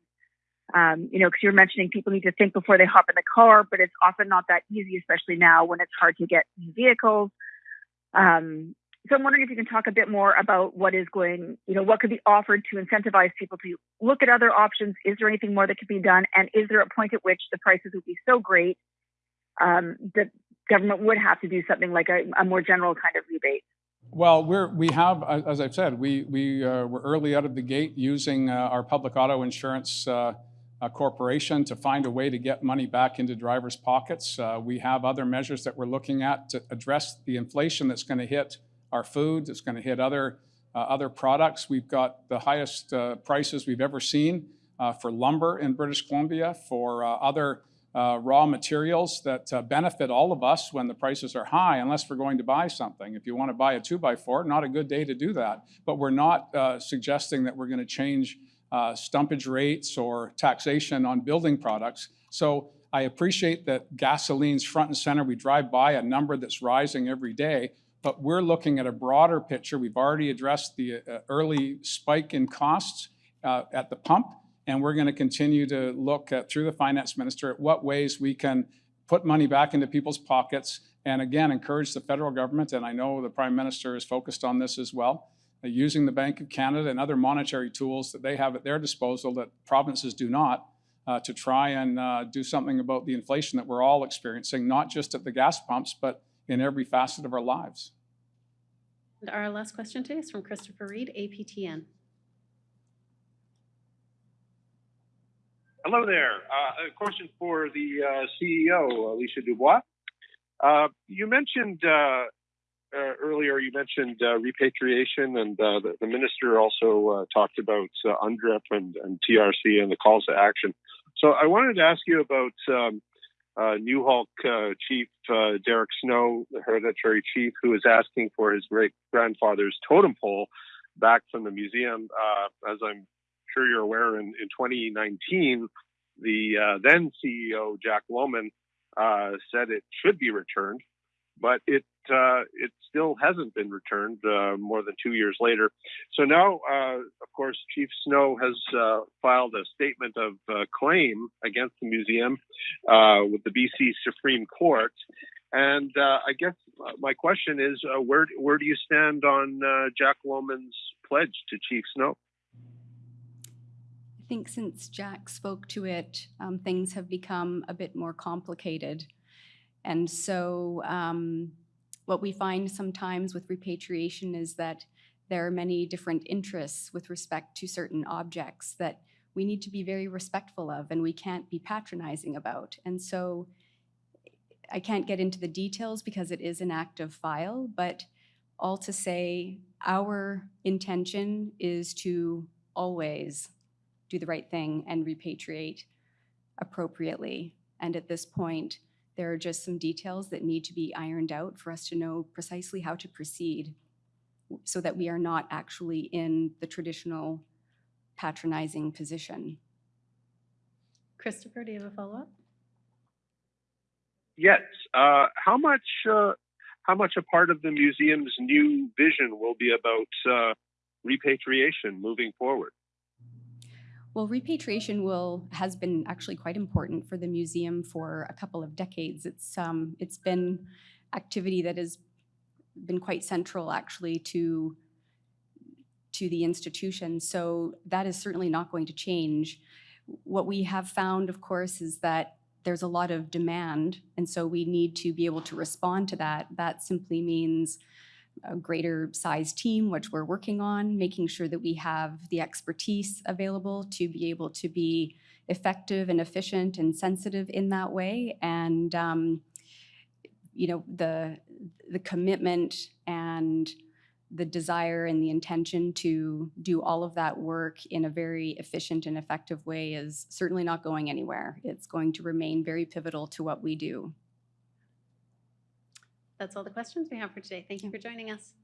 Um, you know, because you were mentioning people need to think before they hop in the car, but it's often not that easy, especially now when it's hard to get new vehicles. Um, so I'm wondering if you can talk a bit more about what is going, you know, what could be offered to incentivize people to look at other options. Is there anything more that could be done? And is there a point at which the prices would be so great um, that government would have to do something like a, a more general kind of rebate?
Well, we're, we have, as I've said, we, we uh, were early out of the gate using uh, our public auto insurance uh, uh, corporation to find a way to get money back into drivers' pockets. Uh, we have other measures that we're looking at to address the inflation that's going to hit our food, it's going to hit other, uh, other products. We've got the highest uh, prices we've ever seen uh, for lumber in British Columbia, for uh, other uh, raw materials that benefit all of us when the prices are high, unless we're going to buy something. If you want to buy a two by four, not a good day to do that. But we're not suggesting that we're going to change stumpage rates or taxation on building products. So I appreciate that gasoline's front and center. We drive by a number that's rising every day, but we're looking at a broader picture. We've already addressed the uh, early spike in costs uh, at the pump, and we're going to continue to look at, through the finance minister at what ways we can put money back into people's pockets and again encourage the federal government, and I know the prime minister is focused on this as well, uh, using the Bank of Canada and other monetary tools that they have at their disposal that provinces do not, uh, to try and uh, do something about the inflation that we're all experiencing, not just at the gas pumps, but in every facet of our lives.
And our last question today is from Christopher Reed, APTN.
Hello there. Uh, a question for the uh, CEO, Alicia Dubois. Uh, you mentioned uh, uh, earlier, you mentioned uh, repatriation, and uh, the, the minister also uh, talked about uh, UNDRIP and, and TRC and the calls to action. So I wanted to ask you about um, uh, Nuxalk uh, Chief uh, Derek Snow, the hereditary chief, who is asking for his great grandfather's totem pole back from the museum. Uh, as I'm sure you're aware, in, in 2019, the uh, then CEO Jack Lohman uh, said it should be returned, but it uh, it still hasn't been returned uh, more than two years later. So now, uh, of course, Chief Snow has uh, filed a statement of claim against the museum with the BC Supreme Court. And I guess my question is, where where do you stand on Jack Lohman's pledge to Chief Snow?
I think since Jack spoke to it, um, things have become a bit more complicated. And so um, what we find sometimes with repatriation is that there are many different interests with respect to certain objects that we need to be very respectful of and we can't be patronizing about. And so I can't get into the details because it is an active file, but all to say, our intention is to always do the right thing and repatriate appropriately. And at this point, there are just some details that need to be ironed out for us to know precisely how to proceed so that we are not actually in the traditional patronizing position.
Christopher, do you have a follow-up?
Yes. Uh, how much? Uh, how much a part of the museum's new vision will be about uh, repatriation moving forward?
Well, repatriation will has been actually quite important for the museum for a couple of decades. It's um, it's been activity that has been quite central actually to to the institution. So that is certainly not going to change. What we have found, of course, is that there's a lot of demand, and so we need to be able to respond to that. That simply means a greater size team, which we're working on, making sure that we have the expertise available to be able to be effective and efficient and sensitive in that way. And, um, you know, the, the commitment and the desire and the intention to do all of that work in a very efficient and effective way is certainly not going anywhere. It's going to remain very pivotal to what we do.
That's all the questions we have for today. Thank you for joining us.